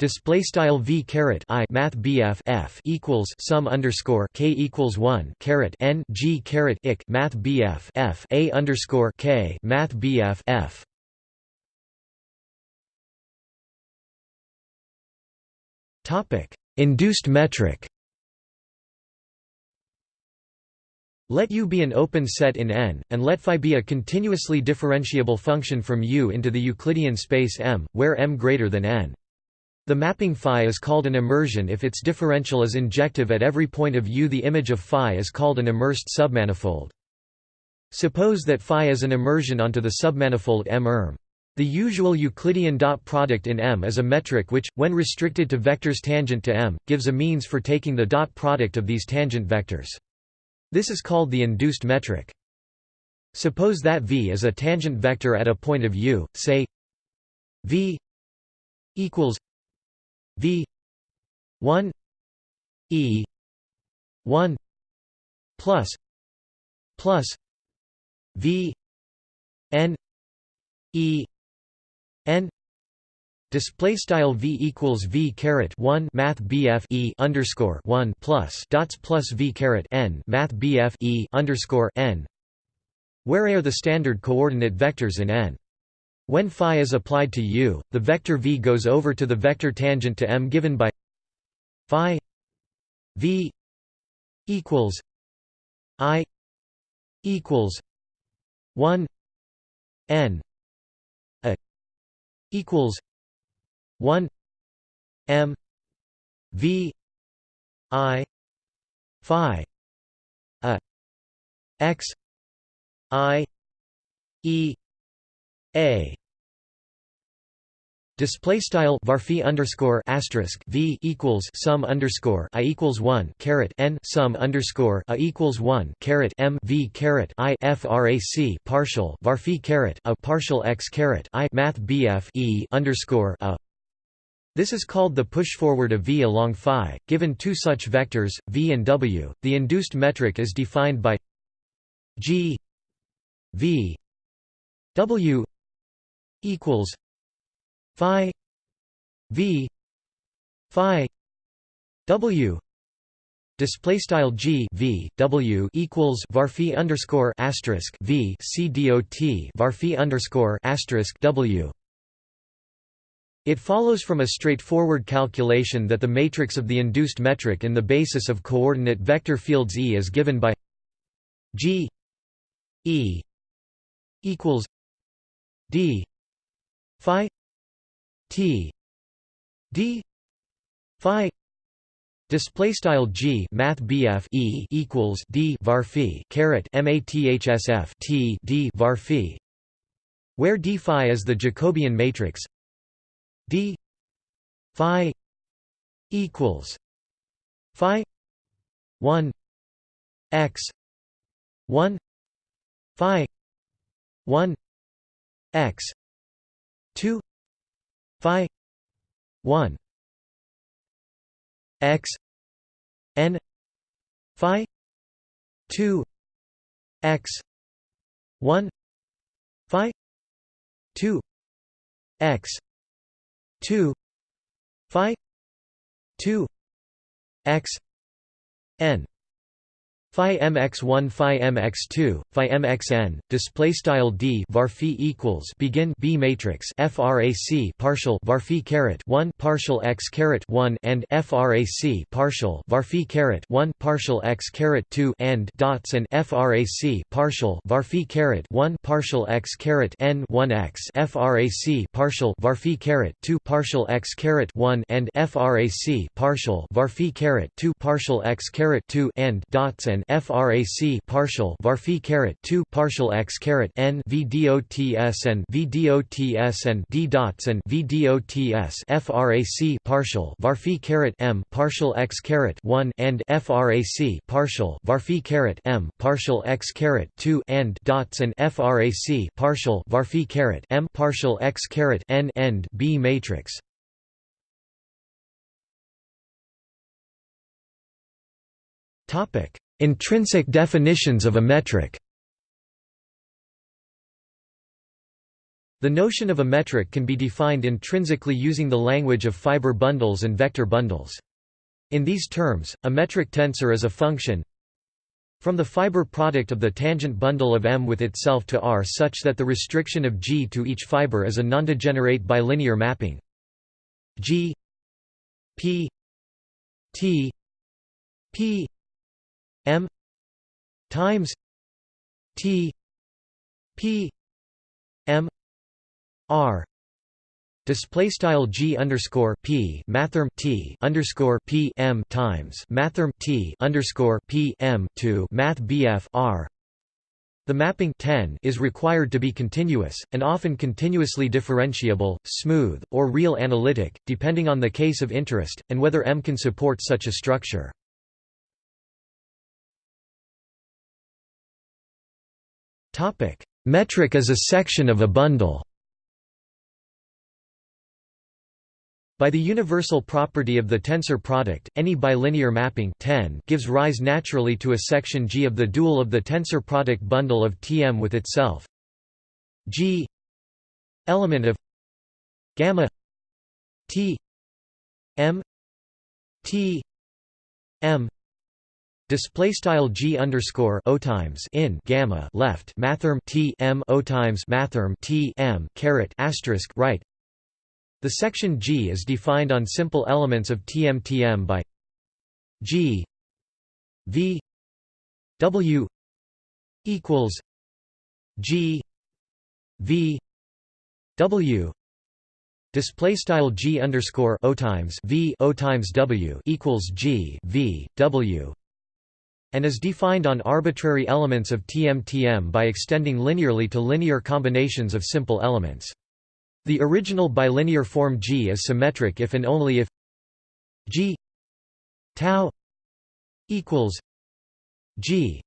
Display style v caret i math bf f equals sum underscore k equals one caret n g caret ik math bf f a underscore k math bf f. Topic: Induced metric. Let U be an open set in N, and let phi be a continuously differentiable function from U into the Euclidean space M, where M greater than N. The mapping phi is called an immersion if its differential is injective at every point of U. The image of phi is called an immersed submanifold. Suppose that phi is an immersion onto the submanifold M-erm. The usual Euclidean dot product in M is a metric which, when restricted to vectors tangent to M, gives a means for taking the dot product of these tangent vectors. This is called the induced metric. Suppose that V is a tangent vector at a point of U, say V equals V 1 E 1 plus plus V N E N Display style v equals v caret one math bf e underscore one plus dots plus v caret n math bf e underscore n, where are the standard coordinate vectors in n. When phi is applied to u, the vector v goes over to the vector tangent to m given by phi v equals i equals one n a equals 1 m v i phi a x i e a Display style varphi underscore asterisk v equals sum underscore i equals one caret n sum underscore a equals one caret m v caret i frac partial varphi caret a partial x caret i math bf e underscore a this is called the push-forward of V along phi. Given two such vectors, V and W, the induced metric is defined by G V W equals phi V phi W display style G V W equals varphi underscore asterisk V C dot varphi underscore asterisk W. It follows from a straightforward calculation that the matrix of the induced metric in the basis of coordinate vector fields E is given by G E equals D phi T. D. Phi. Display style G Math BF E equals D var phi caret MATHSF T D var phi. Where D phi is the Jacobian matrix. D phi equals phi 1 x 1 phi 1 x 2 phi 1 x n phi 2 x 1 phi 2 x 2 phi 2 x n Phi mx1 Phi mx2 Phi mxn display style d var equals begin b matrix frac partial var caret 1 partial x caret 1 and frac partial var caret 1 partial x caret 2 and dots and frac partial var caret 1 partial x caret n 1 x frac partial var caret 2 partial x caret 1 and frac partial var caret 2 partial x caret 2 and dots and frac partial var phi caret 2 partial x caret n v dots and v dots and d dots and v dots frac partial var phi caret m partial x caret 1 and frac partial var phi caret m partial x caret 2 and dots and frac partial var phi caret m partial x caret n end b matrix. Topic Intrinsic definitions of a metric The notion of a metric can be defined intrinsically using the language of fiber bundles and vector bundles. In these terms, a metric tensor is a function from the fiber product of the tangent bundle of M with itself to R such that the restriction of G to each fiber is a nondegenerate bilinear mapping G P T P M times T P M R Display style G underscore P mathrm T underscore P M times mathrm T underscore P M to Math BF R the mapping 10 is required to be continuous, and often continuously differentiable, smooth, or real analytic, depending on the case of interest, and whether M can support such a structure. Metric is a section of a bundle. By the universal property of the tensor product, any bilinear mapping 10 gives rise naturally to a section G of the dual of the tensor product bundle of Tm with itself. G element of gamma T M T M Display style g underscore o times in gamma left mathrm t m o times mathrm t m caret asterisk right. The section G is defined on simple elements of TM-TM by G V W equals G V W Display style G underscore O times V O times W equals G V W and is defined on arbitrary elements of TM-TM by extending linearly to linear combinations of simple elements. The original bilinear form G is symmetric if and only if G tau equals G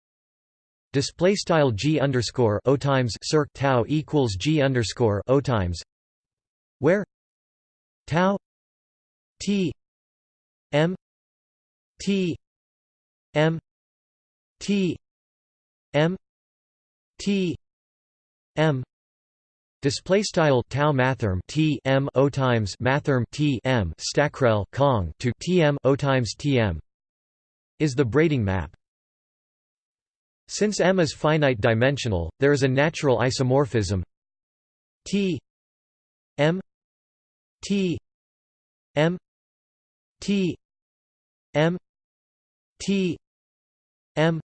display style G underscore O times circ tau equals G underscore O times where tau T M T M T M T M Display style tau mathrm T M O times mathrm T M stackrel cong to T M O times T M is the braiding map. Since M is finite dimensional, there is a natural isomorphism T M T M T M T M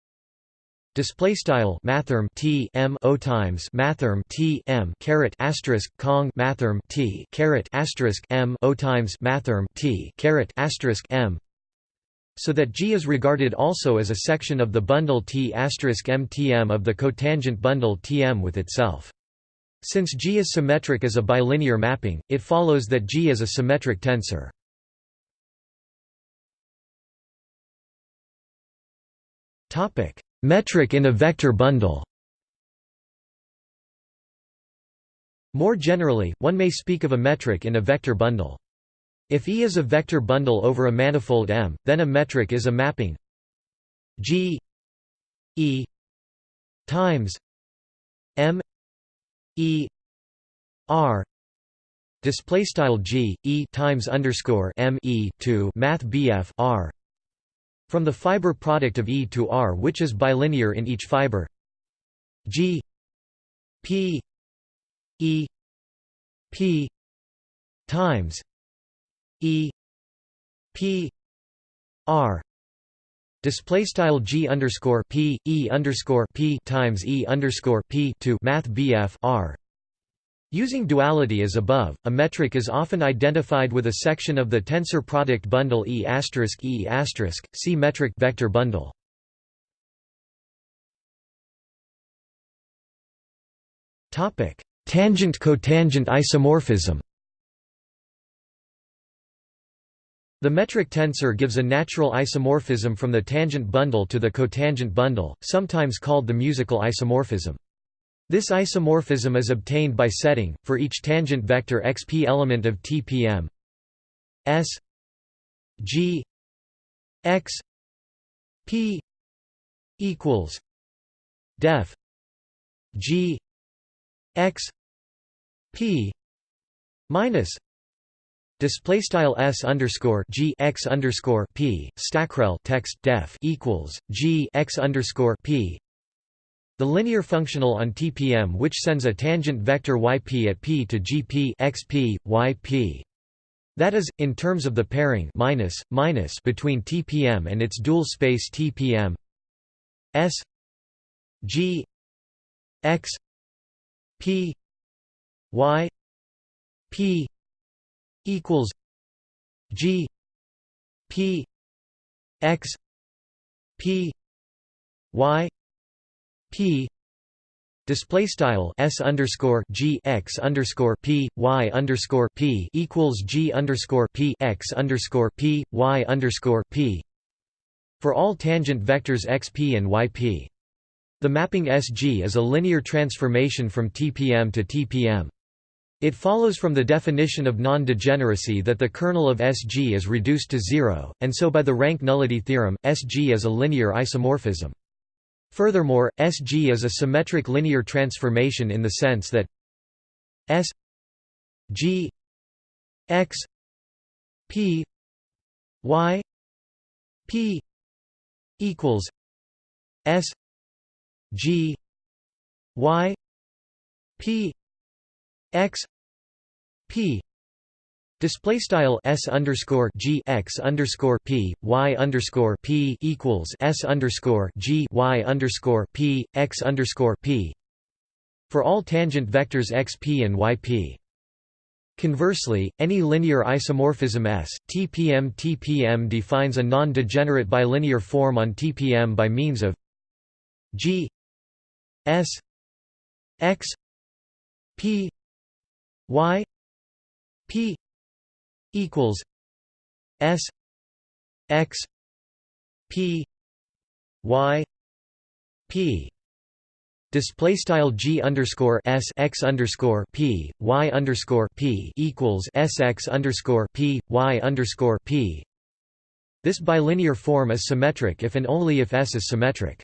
Display style mathrm t m o times mathrm t m caret asterisk cong mathrm t caret asterisk m o times mathrm t caret asterisk m, so that G is regarded also as a section of the bundle T asterisk MTM of the cotangent bundle Tm with itself. Since G is symmetric as a bilinear mapping, it follows that G is a symmetric tensor. Topic: Metric in a vector bundle More generally, one may speak of a metric in a vector bundle. If E is a vector bundle over a manifold M, then a metric is a mapping G E times M E R display style G E times underscore M E to Math BF R from the fiber product of E to R which is bilinear in each fiber. G P E P times E P R. Display style G underscore P E underscore P times E underscore P to Math BF R Using duality as above, a metric is often identified with a section of the tensor product bundle E E see metric vector bundle. Tangent-cotangent isomorphism. The metric tensor gives a natural isomorphism from the tangent bundle to the cotangent bundle, sometimes called the musical isomorphism. This isomorphism is obtained by setting, for each tangent vector xp element of TPM S. G. X. P. equals def G. X. P. minus display style s underscore g x underscore p stackrel text def equals g x underscore p the linear functional on TPM which sends a tangent vector yp at p to gp xp, yp. That is, in terms of the pairing minus, minus between TPM and its dual space TPM s g x p y p equals g p x p y p display style s underscore g x underscore p y underscore p equals g underscore p x underscore p y underscore p for all tangent vectors xp and yp. The mapping SG is a linear transformation from TPM to TPM. It follows from the definition of non-degeneracy that the kernel of SG is reduced to zero, and so by the rank nullity theorem, SG is a linear isomorphism. Furthermore, SG is a symmetric linear transformation in the sense that S G X P Y P equals S G Y P X P Display style s underscore g x underscore p y underscore p equals s underscore g y underscore p x underscore p for all tangent vectors xp and yp. Conversely, any linear isomorphism S, TPM TPM defines a non-degenerate bilinear form on TPM by means of G S X P Y P equals S X P Y P Display style G underscore S X underscore P Y underscore P equals S X underscore P Y underscore P This bilinear form is symmetric if and only if S is symmetric.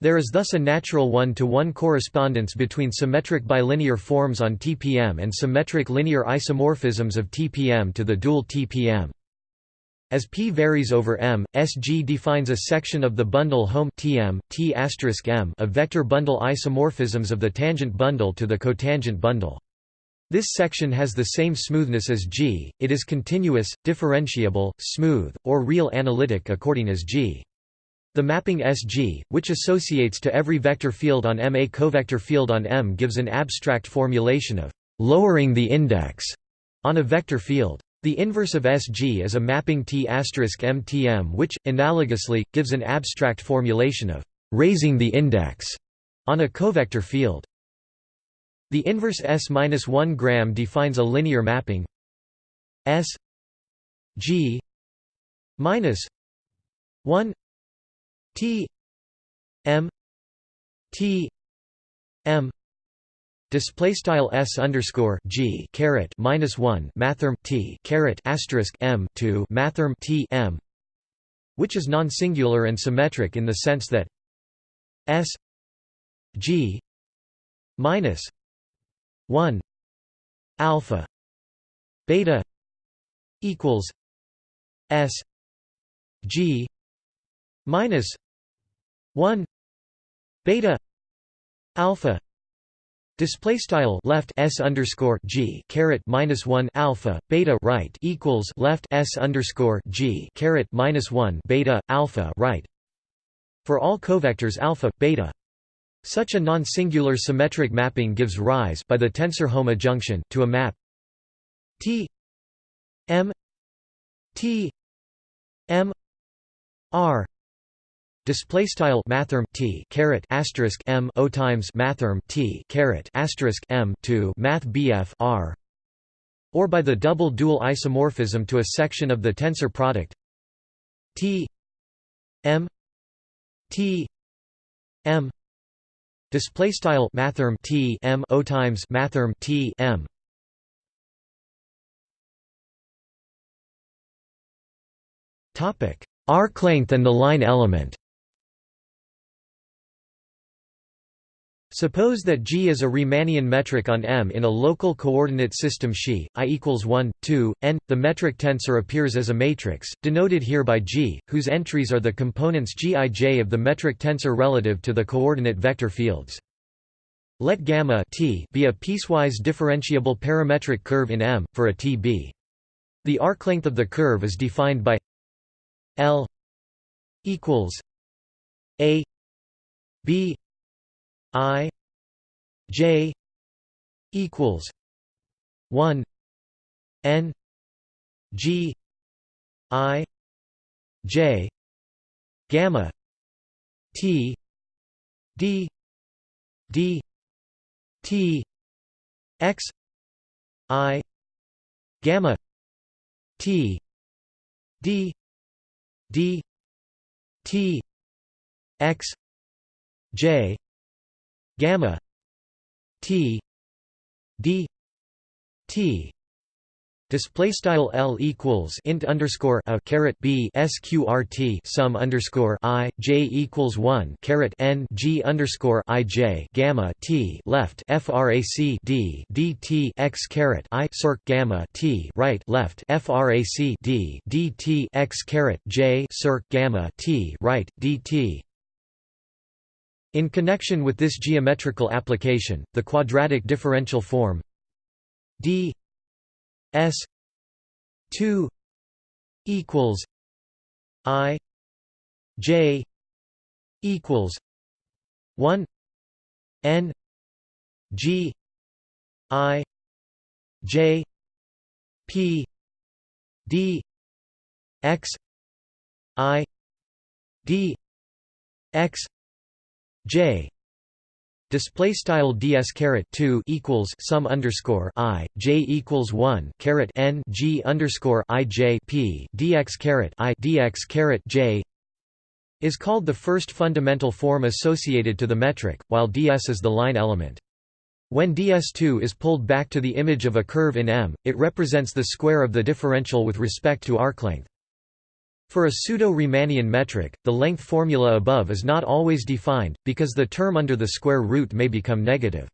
There is thus a natural one-to-one -one correspondence between symmetric bilinear forms on TPM and symmetric linear isomorphisms of TPM to the dual TPM. As P varies over M, SG defines a section of the bundle Hom TM, T m of vector bundle isomorphisms of the tangent bundle to the cotangent bundle. This section has the same smoothness as G, it is continuous, differentiable, smooth, or real analytic according as G. The mapping SG, which associates to every vector field on M a covector field on M gives an abstract formulation of lowering the index on a vector field. The inverse of SG is a mapping T MTM which, analogously, gives an abstract formulation of raising the index on a covector field. The inverse S-1 gram defines a linear mapping S G minus 1 T M T M display style s underscore g caret minus one mathrm t caret asterisk m to mathrm t m, which is non-singular and symmetric in the sense that s g minus one alpha beta equals s g minus 1 beta alpha Display style left s underscore g caret minus one alpha beta right equals left s underscore g caret minus one beta alpha right for all covectors alpha beta. Such a non-singular symmetric mapping gives rise by the tensor hom adjunction to a map T M T M R Display style mathrm t caret asterisk m o times mathrm t caret asterisk m to math bf r, or by the double dual isomorphism to a section of the tensor product. T m t m. Display style mathrm t m o times mathrm t m. Topic arc length and the line element Suppose that G is a Riemannian metric on M in a local coordinate system Xi, i equals 1, 2, n. The metric tensor appears as a matrix, denoted here by G, whose entries are the components Gij of the metric tensor relative to the coordinate vector fields. Let gamma t be a piecewise differentiable parametric curve in M, for a Tb. The arc length of the curve is defined by L equals a b I J equals one N G I J gamma T D D T X I gamma T D D T X J gamma t d t. Display style L equals int underscore a caret B sqrt sum underscore I J equals one caret N G underscore I J gamma T left FRAC D D T x caret I circ gamma T right left FRAC D D T x caret J circ gamma T right D T in connection with this geometrical application, the quadratic differential form d s 2 equals i j equals 1 n g i j p d x i d x J display style ds caret 2 equals sum underscore i j equals 1 caret n g underscore i j p dx caret i dx caret j is called the first fundamental form associated to the metric, while ds is the line element. When ds2 is pulled back to the image of a curve in M, it represents the square of the differential with respect to arc length. For a pseudo-Riemannian metric, the length formula above is not always defined, because the term under the square root may become negative.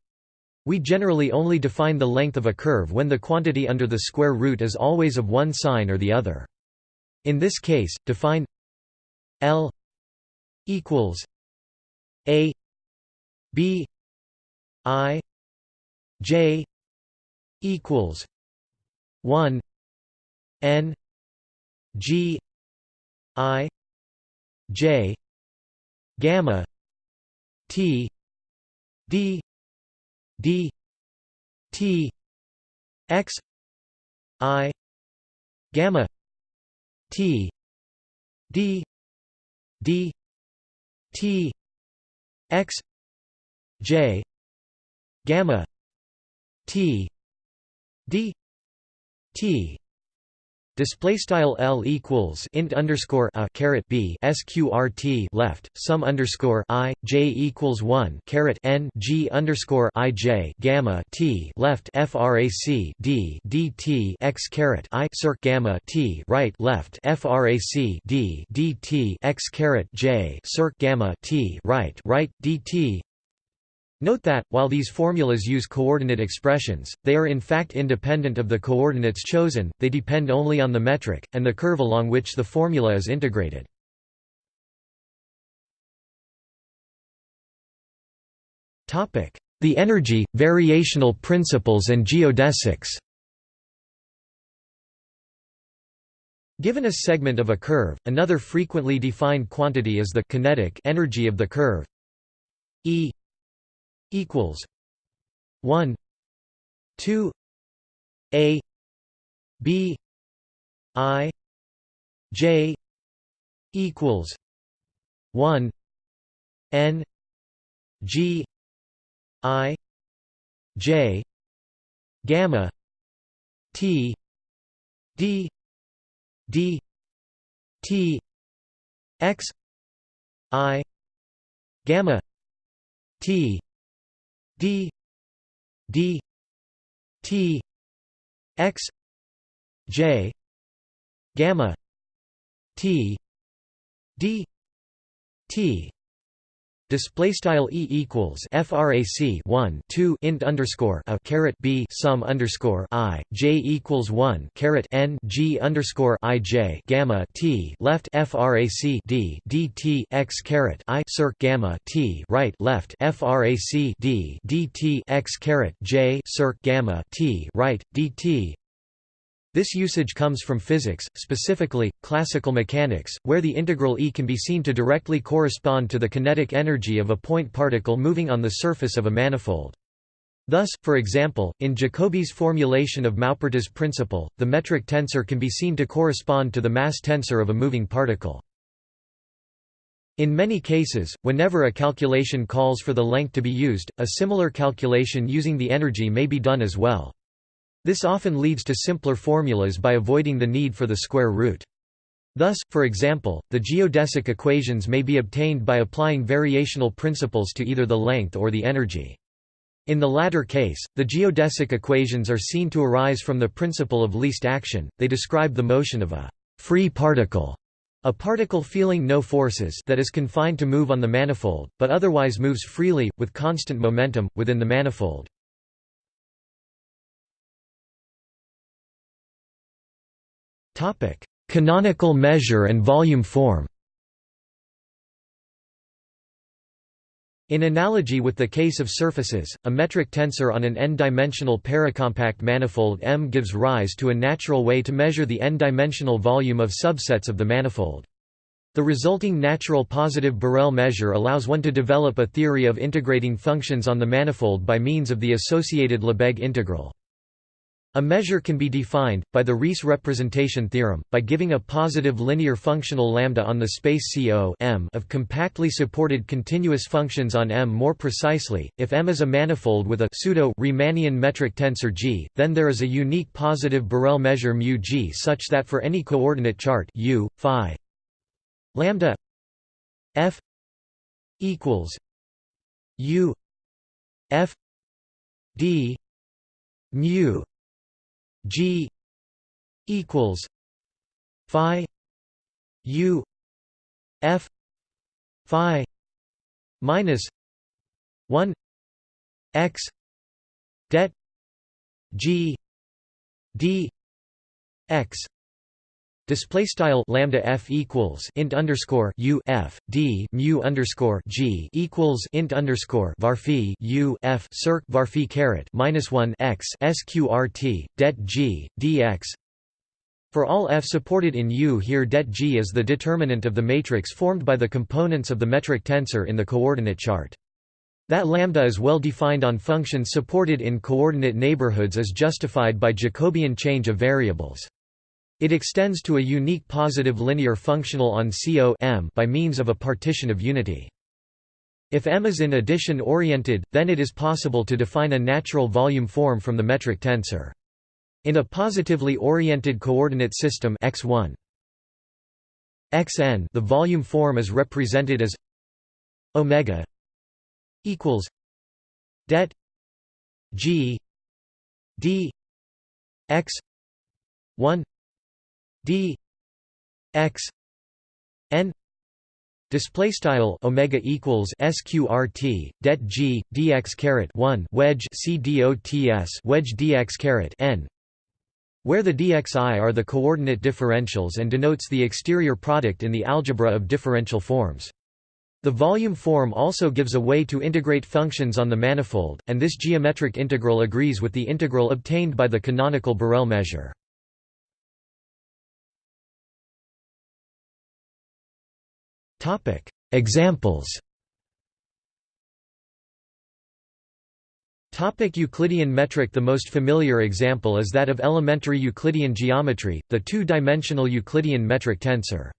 We generally only define the length of a curve when the quantity under the square root is always of one sign or the other. In this case, define L equals A B I J equals one N G I J gamma T D D T X I gamma T D D T X J gamma T D T Display style L equals int underscore a caret B sqrt left sum underscore I J equals one caret N G underscore I J gamma T left FRAC D D T x caret I circ gamma T right left FRAC D D T x caret J circ gamma T right right DT Note that, while these formulas use coordinate expressions, they are in fact independent of the coordinates chosen, they depend only on the metric, and the curve along which the formula is integrated. The energy, variational principles and geodesics Given a segment of a curve, another frequently defined quantity is the kinetic energy of the curve E equals 1 2 a b i j equals 1 n g i j gamma t d d t x i gamma t d d t x j gamma t d t Display style e equals frac 1 2 int underscore a caret b sum underscore i j equals 1 caret n g underscore i j gamma t left frac d dt x caret i circ gamma t right left frac d dt x caret j circ gamma t right dt this usage comes from physics, specifically, classical mechanics, where the integral E can be seen to directly correspond to the kinetic energy of a point particle moving on the surface of a manifold. Thus, for example, in Jacobi's formulation of Maupertuis' principle, the metric tensor can be seen to correspond to the mass tensor of a moving particle. In many cases, whenever a calculation calls for the length to be used, a similar calculation using the energy may be done as well. This often leads to simpler formulas by avoiding the need for the square root. Thus, for example, the geodesic equations may be obtained by applying variational principles to either the length or the energy. In the latter case, the geodesic equations are seen to arise from the principle of least action, they describe the motion of a free particle, a particle feeling no forces that is confined to move on the manifold, but otherwise moves freely, with constant momentum, within the manifold. Canonical measure and volume form In analogy with the case of surfaces, a metric tensor on an n-dimensional paracompact manifold M gives rise to a natural way to measure the n-dimensional volume of subsets of the manifold. The resulting natural positive Borel measure allows one to develop a theory of integrating functions on the manifold by means of the associated Lebesgue integral. A measure can be defined, by the Riesz representation theorem, by giving a positive linear functional lambda on the space CO M of compactly supported continuous functions on M. More precisely, if M is a manifold with a pseudo-Riemannian metric tensor G, then there is a unique positive Borel measure μ G such that for any coordinate chart u, phi lambda f equals u f d mu G equals Phi U F Phi minus one X det G D X Display style lambda f equals int underscore u f d mu underscore g equals int underscore varphi u f circ varphi caret minus one x sqrt det g dx. For all f supported in U, here det g is the determinant of the matrix formed by the components of the metric tensor in the coordinate chart. That lambda is well defined on functions supported in coordinate neighborhoods is justified by Jacobian change of variables. It extends to a unique positive linear functional on CO M by means of a partition of unity. If M is in addition oriented, then it is possible to define a natural volume form from the metric tensor. In a positively oriented coordinate system x1 xn the volume form is represented as omega equals det g d x 1 d x n display style omega equals sqrt det g dx caret 1 wedge c wedge dx caret n where the dxi are the coordinate differentials and denotes the exterior product in the algebra of differential forms The volume form also gives a way to integrate functions on the manifold, and this geometric integral agrees with the integral obtained by the canonical Borel measure. Examples Topic Euclidean metric The most familiar example is that of elementary Euclidean geometry, the two-dimensional Euclidean metric tensor.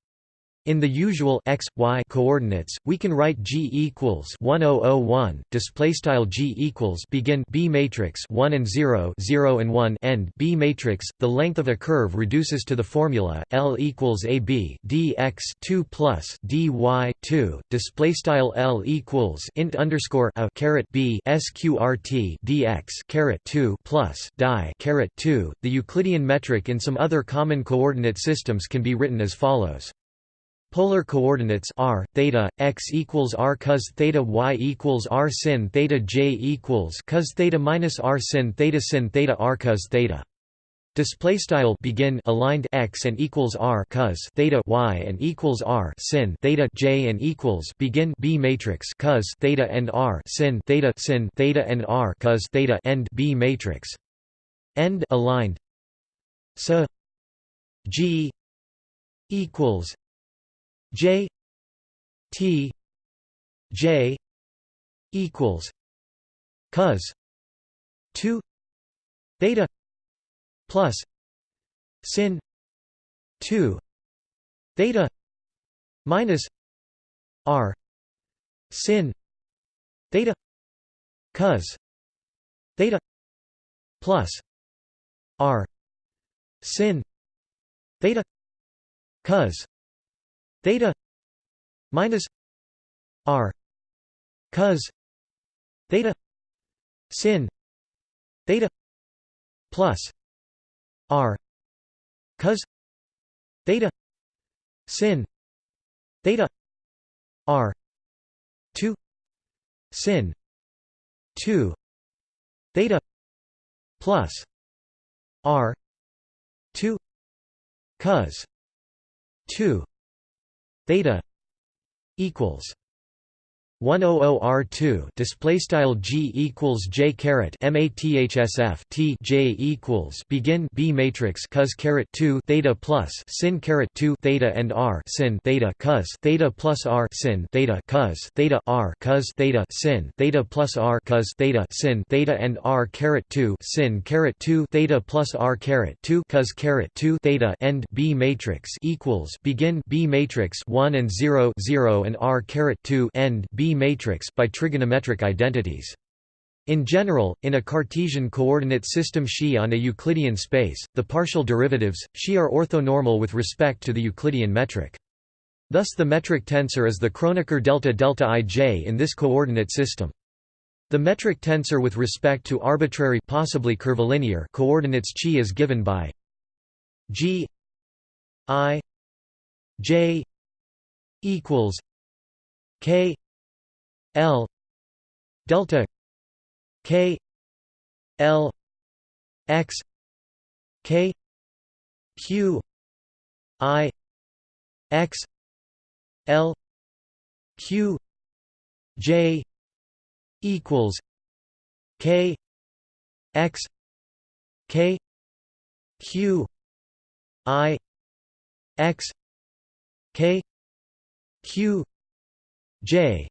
In the usual x, y coordinates, we can write G equals 1001 display style G equals begin B matrix 1 and 0 0 and 1 end B matrix. The length of a curve reduces to the formula L equals AB dx 2 plus dy 2 display style L equals int underscore a caret B sqrt dx caret 2 plus die caret 2 the Euclidean metric in some other common coordinate systems can be written as follows Polar coordinates r theta x equals r cos theta y equals r sin theta j equals cos theta minus r sin theta sin theta r cos theta. Display style begin aligned x and equals r cos theta y and equals r sin theta j and equals begin b matrix cos theta and r sin theta sin theta and r cos theta end b matrix. End aligned. So g equals J T J equals cos two theta plus sin two theta minus R sin theta cos theta plus R sin theta cos theta minus r cos theta sin theta plus r cos theta sin theta r 2 sin 2 theta plus r 2 cos 2 theta equals 100R2 display style G equals J caret mathsf T J equals begin B matrix cos caret 2 theta plus sin caret 2 theta and R sin theta cos theta plus R sin theta cos theta R cos theta sin theta plus R cos theta sin theta and R caret 2 sin caret 2 theta plus R caret 2 cos caret 2 theta end B matrix equals begin B matrix 1 and 0 0 and R caret 2 end B matrix by trigonometric identities. In general, in a Cartesian coordinate system xi on a Euclidean space, the partial derivatives, xi are orthonormal with respect to the Euclidean metric. Thus the metric tensor is the Kronecker delta delta ij in this coordinate system. The metric tensor with respect to arbitrary possibly curvilinear coordinates chi is given by g i j equals k L delta K L X K Q I X L Q J equals K X K Q I X K Q J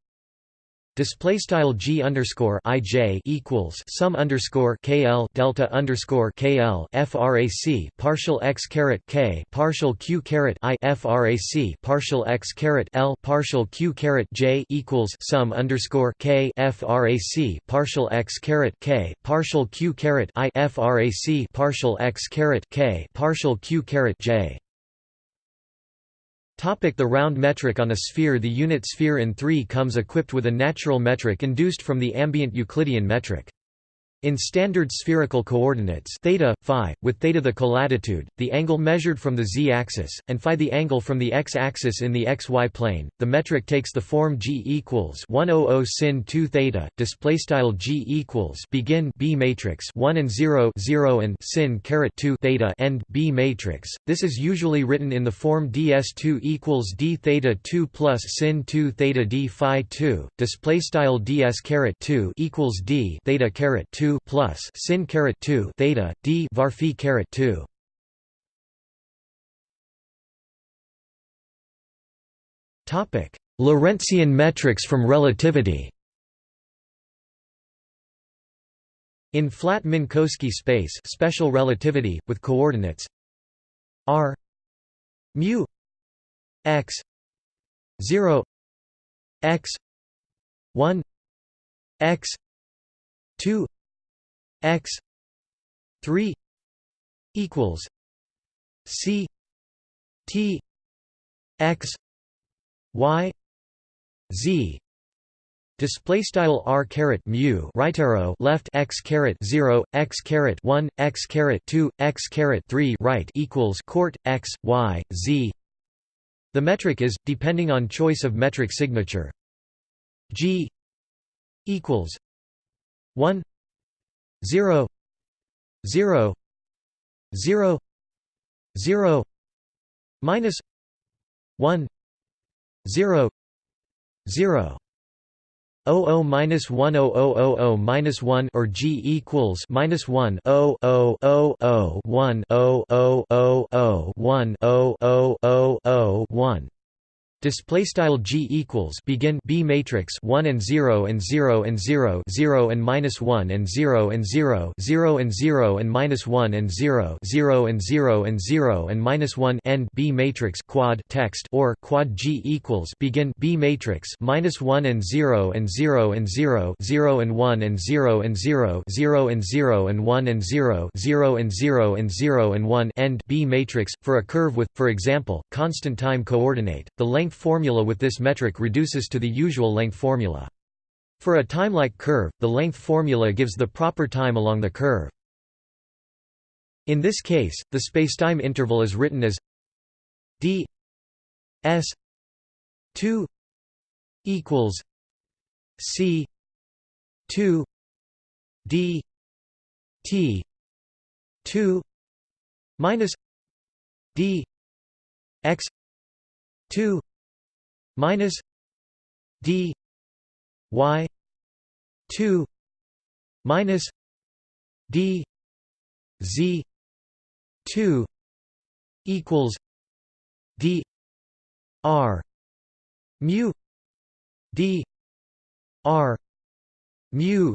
Display style g underscore ij equals sum underscore kl delta underscore kl frac partial x caret k partial q caret i frac partial x caret l partial q caret j equals sum underscore k frac partial x caret k partial q caret i frac partial x caret k partial q caret j the round metric On a sphere The unit sphere in 3 comes equipped with a natural metric induced from the ambient Euclidean metric. In standard spherical coordinates theta, phi, with theta the colatitude, the angle measured from the z-axis, and phi the angle from the x-axis in the xy plane, the metric takes the form g equals 100 sin 2 theta. Display style g equals begin b matrix 1 and 0 0 and sin caret 2 theta end b matrix. This is usually written in the form ds2 equals d theta 2 plus sin 2 theta d phi 2. Display style ds caret 2 equals d theta caret 2 plus sin caret 2 theta d var phi caret 2 topic Lorentzian metrics from relativity. In flat Minkowski space special relativity with coordinates r mu x 0 x 1 x 2 x 3 equals c t x y z Display style r caret mu right arrow left x caret zero x caret one x caret two x caret three right equals court x y z. The metric is depending on choice of metric signature. G equals one 0 0 0 0 minus 1 0 0 00 minus 1 0000 minus 1 or G equals minus 1 0 0 0 0 1 0 0 0 0 1 0 0 0 0 1 Display style g equals begin b matrix 1 and 0 and 0 and 0 0 and minus 1 and 0 and 0 0 and 0 and minus 1 and 0 0 and 0 and 0 and minus 1 end b matrix quad text or quad g equals begin b matrix minus 1 and 0 and 0 and 0 0 and 1 and 0 and 0 0 and 0 and 1 and 0 0 and 0 and 0 and 1 end b matrix for a curve with for example constant time coordinate the length length formula with this metric reduces to the usual length formula. For a timelike curve, the length formula gives the proper time along the curve. In this case, the spacetime interval is written as d s 2 equals c 2 d t 2 minus d x 2 minus d y 2 minus d z 2 equals d r mu d r mu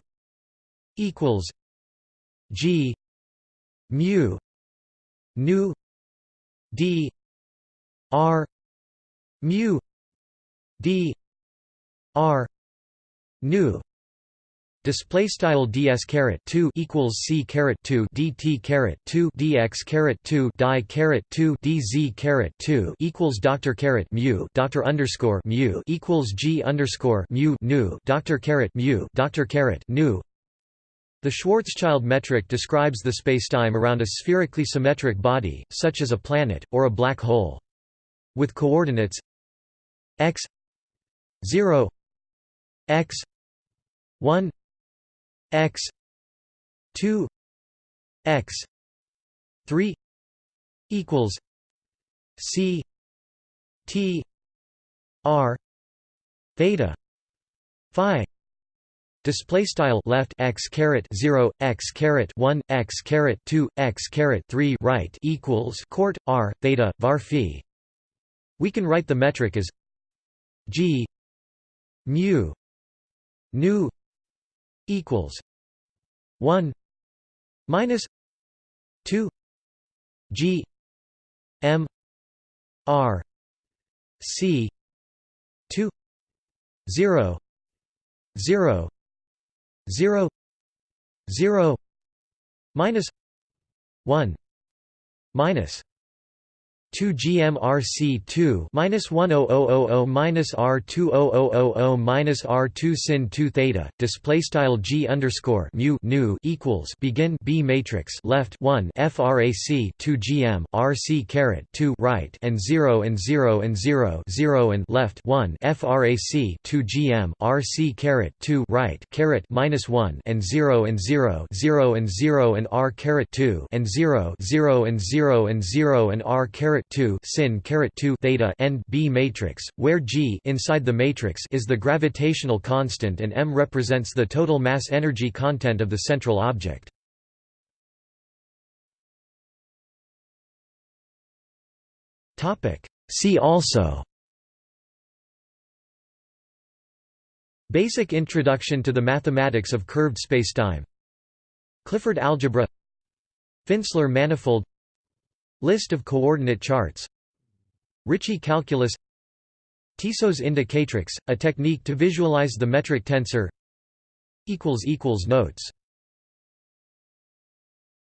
equals g mu nu d r mu d r nu display style ds caret 2 equals c caret 2 dt caret 2 dx caret 2 die caret 2 dz caret 2 equals doctor caret mu doctor underscore mu equals g underscore mu nu doctor caret mu doctor caret nu the Schwarzschild metric describes the spacetime around a spherically symmetric body, such as a planet, or a black hole. With coordinates x 0 x 1 x 2 x 3 equals c t r theta phi display style left x caret 0 x caret 1 x caret 2 x caret 3 right equals court r theta var phi. We can write the metric as g mu nu equals 1 minus 2 g m r c 2 0 0 0 0 minus 1 minus 2 GMRC2 minus 10000 minus R20000 minus R2 sin 2 theta display style G underscore mu nu equals begin B matrix left 1 frac 2 GM RC caret 2 right and 0 and 0 and 0 0 and left 1 frac 2 GM RC caret 2 right caret minus 1 and 0 and 0 0 and 0 and R caret 2 and 0 0 and 0 and 0 and R caret 2 sin caret 2 theta n B matrix, where G inside the matrix is the gravitational constant and m represents the total mass energy content of the central object. Topic. See also. Basic introduction to the mathematics of curved spacetime. Clifford algebra. Finsler manifold List of coordinate charts. Ricci calculus. Tissot's indicatrix, a technique to visualize the metric tensor. Notes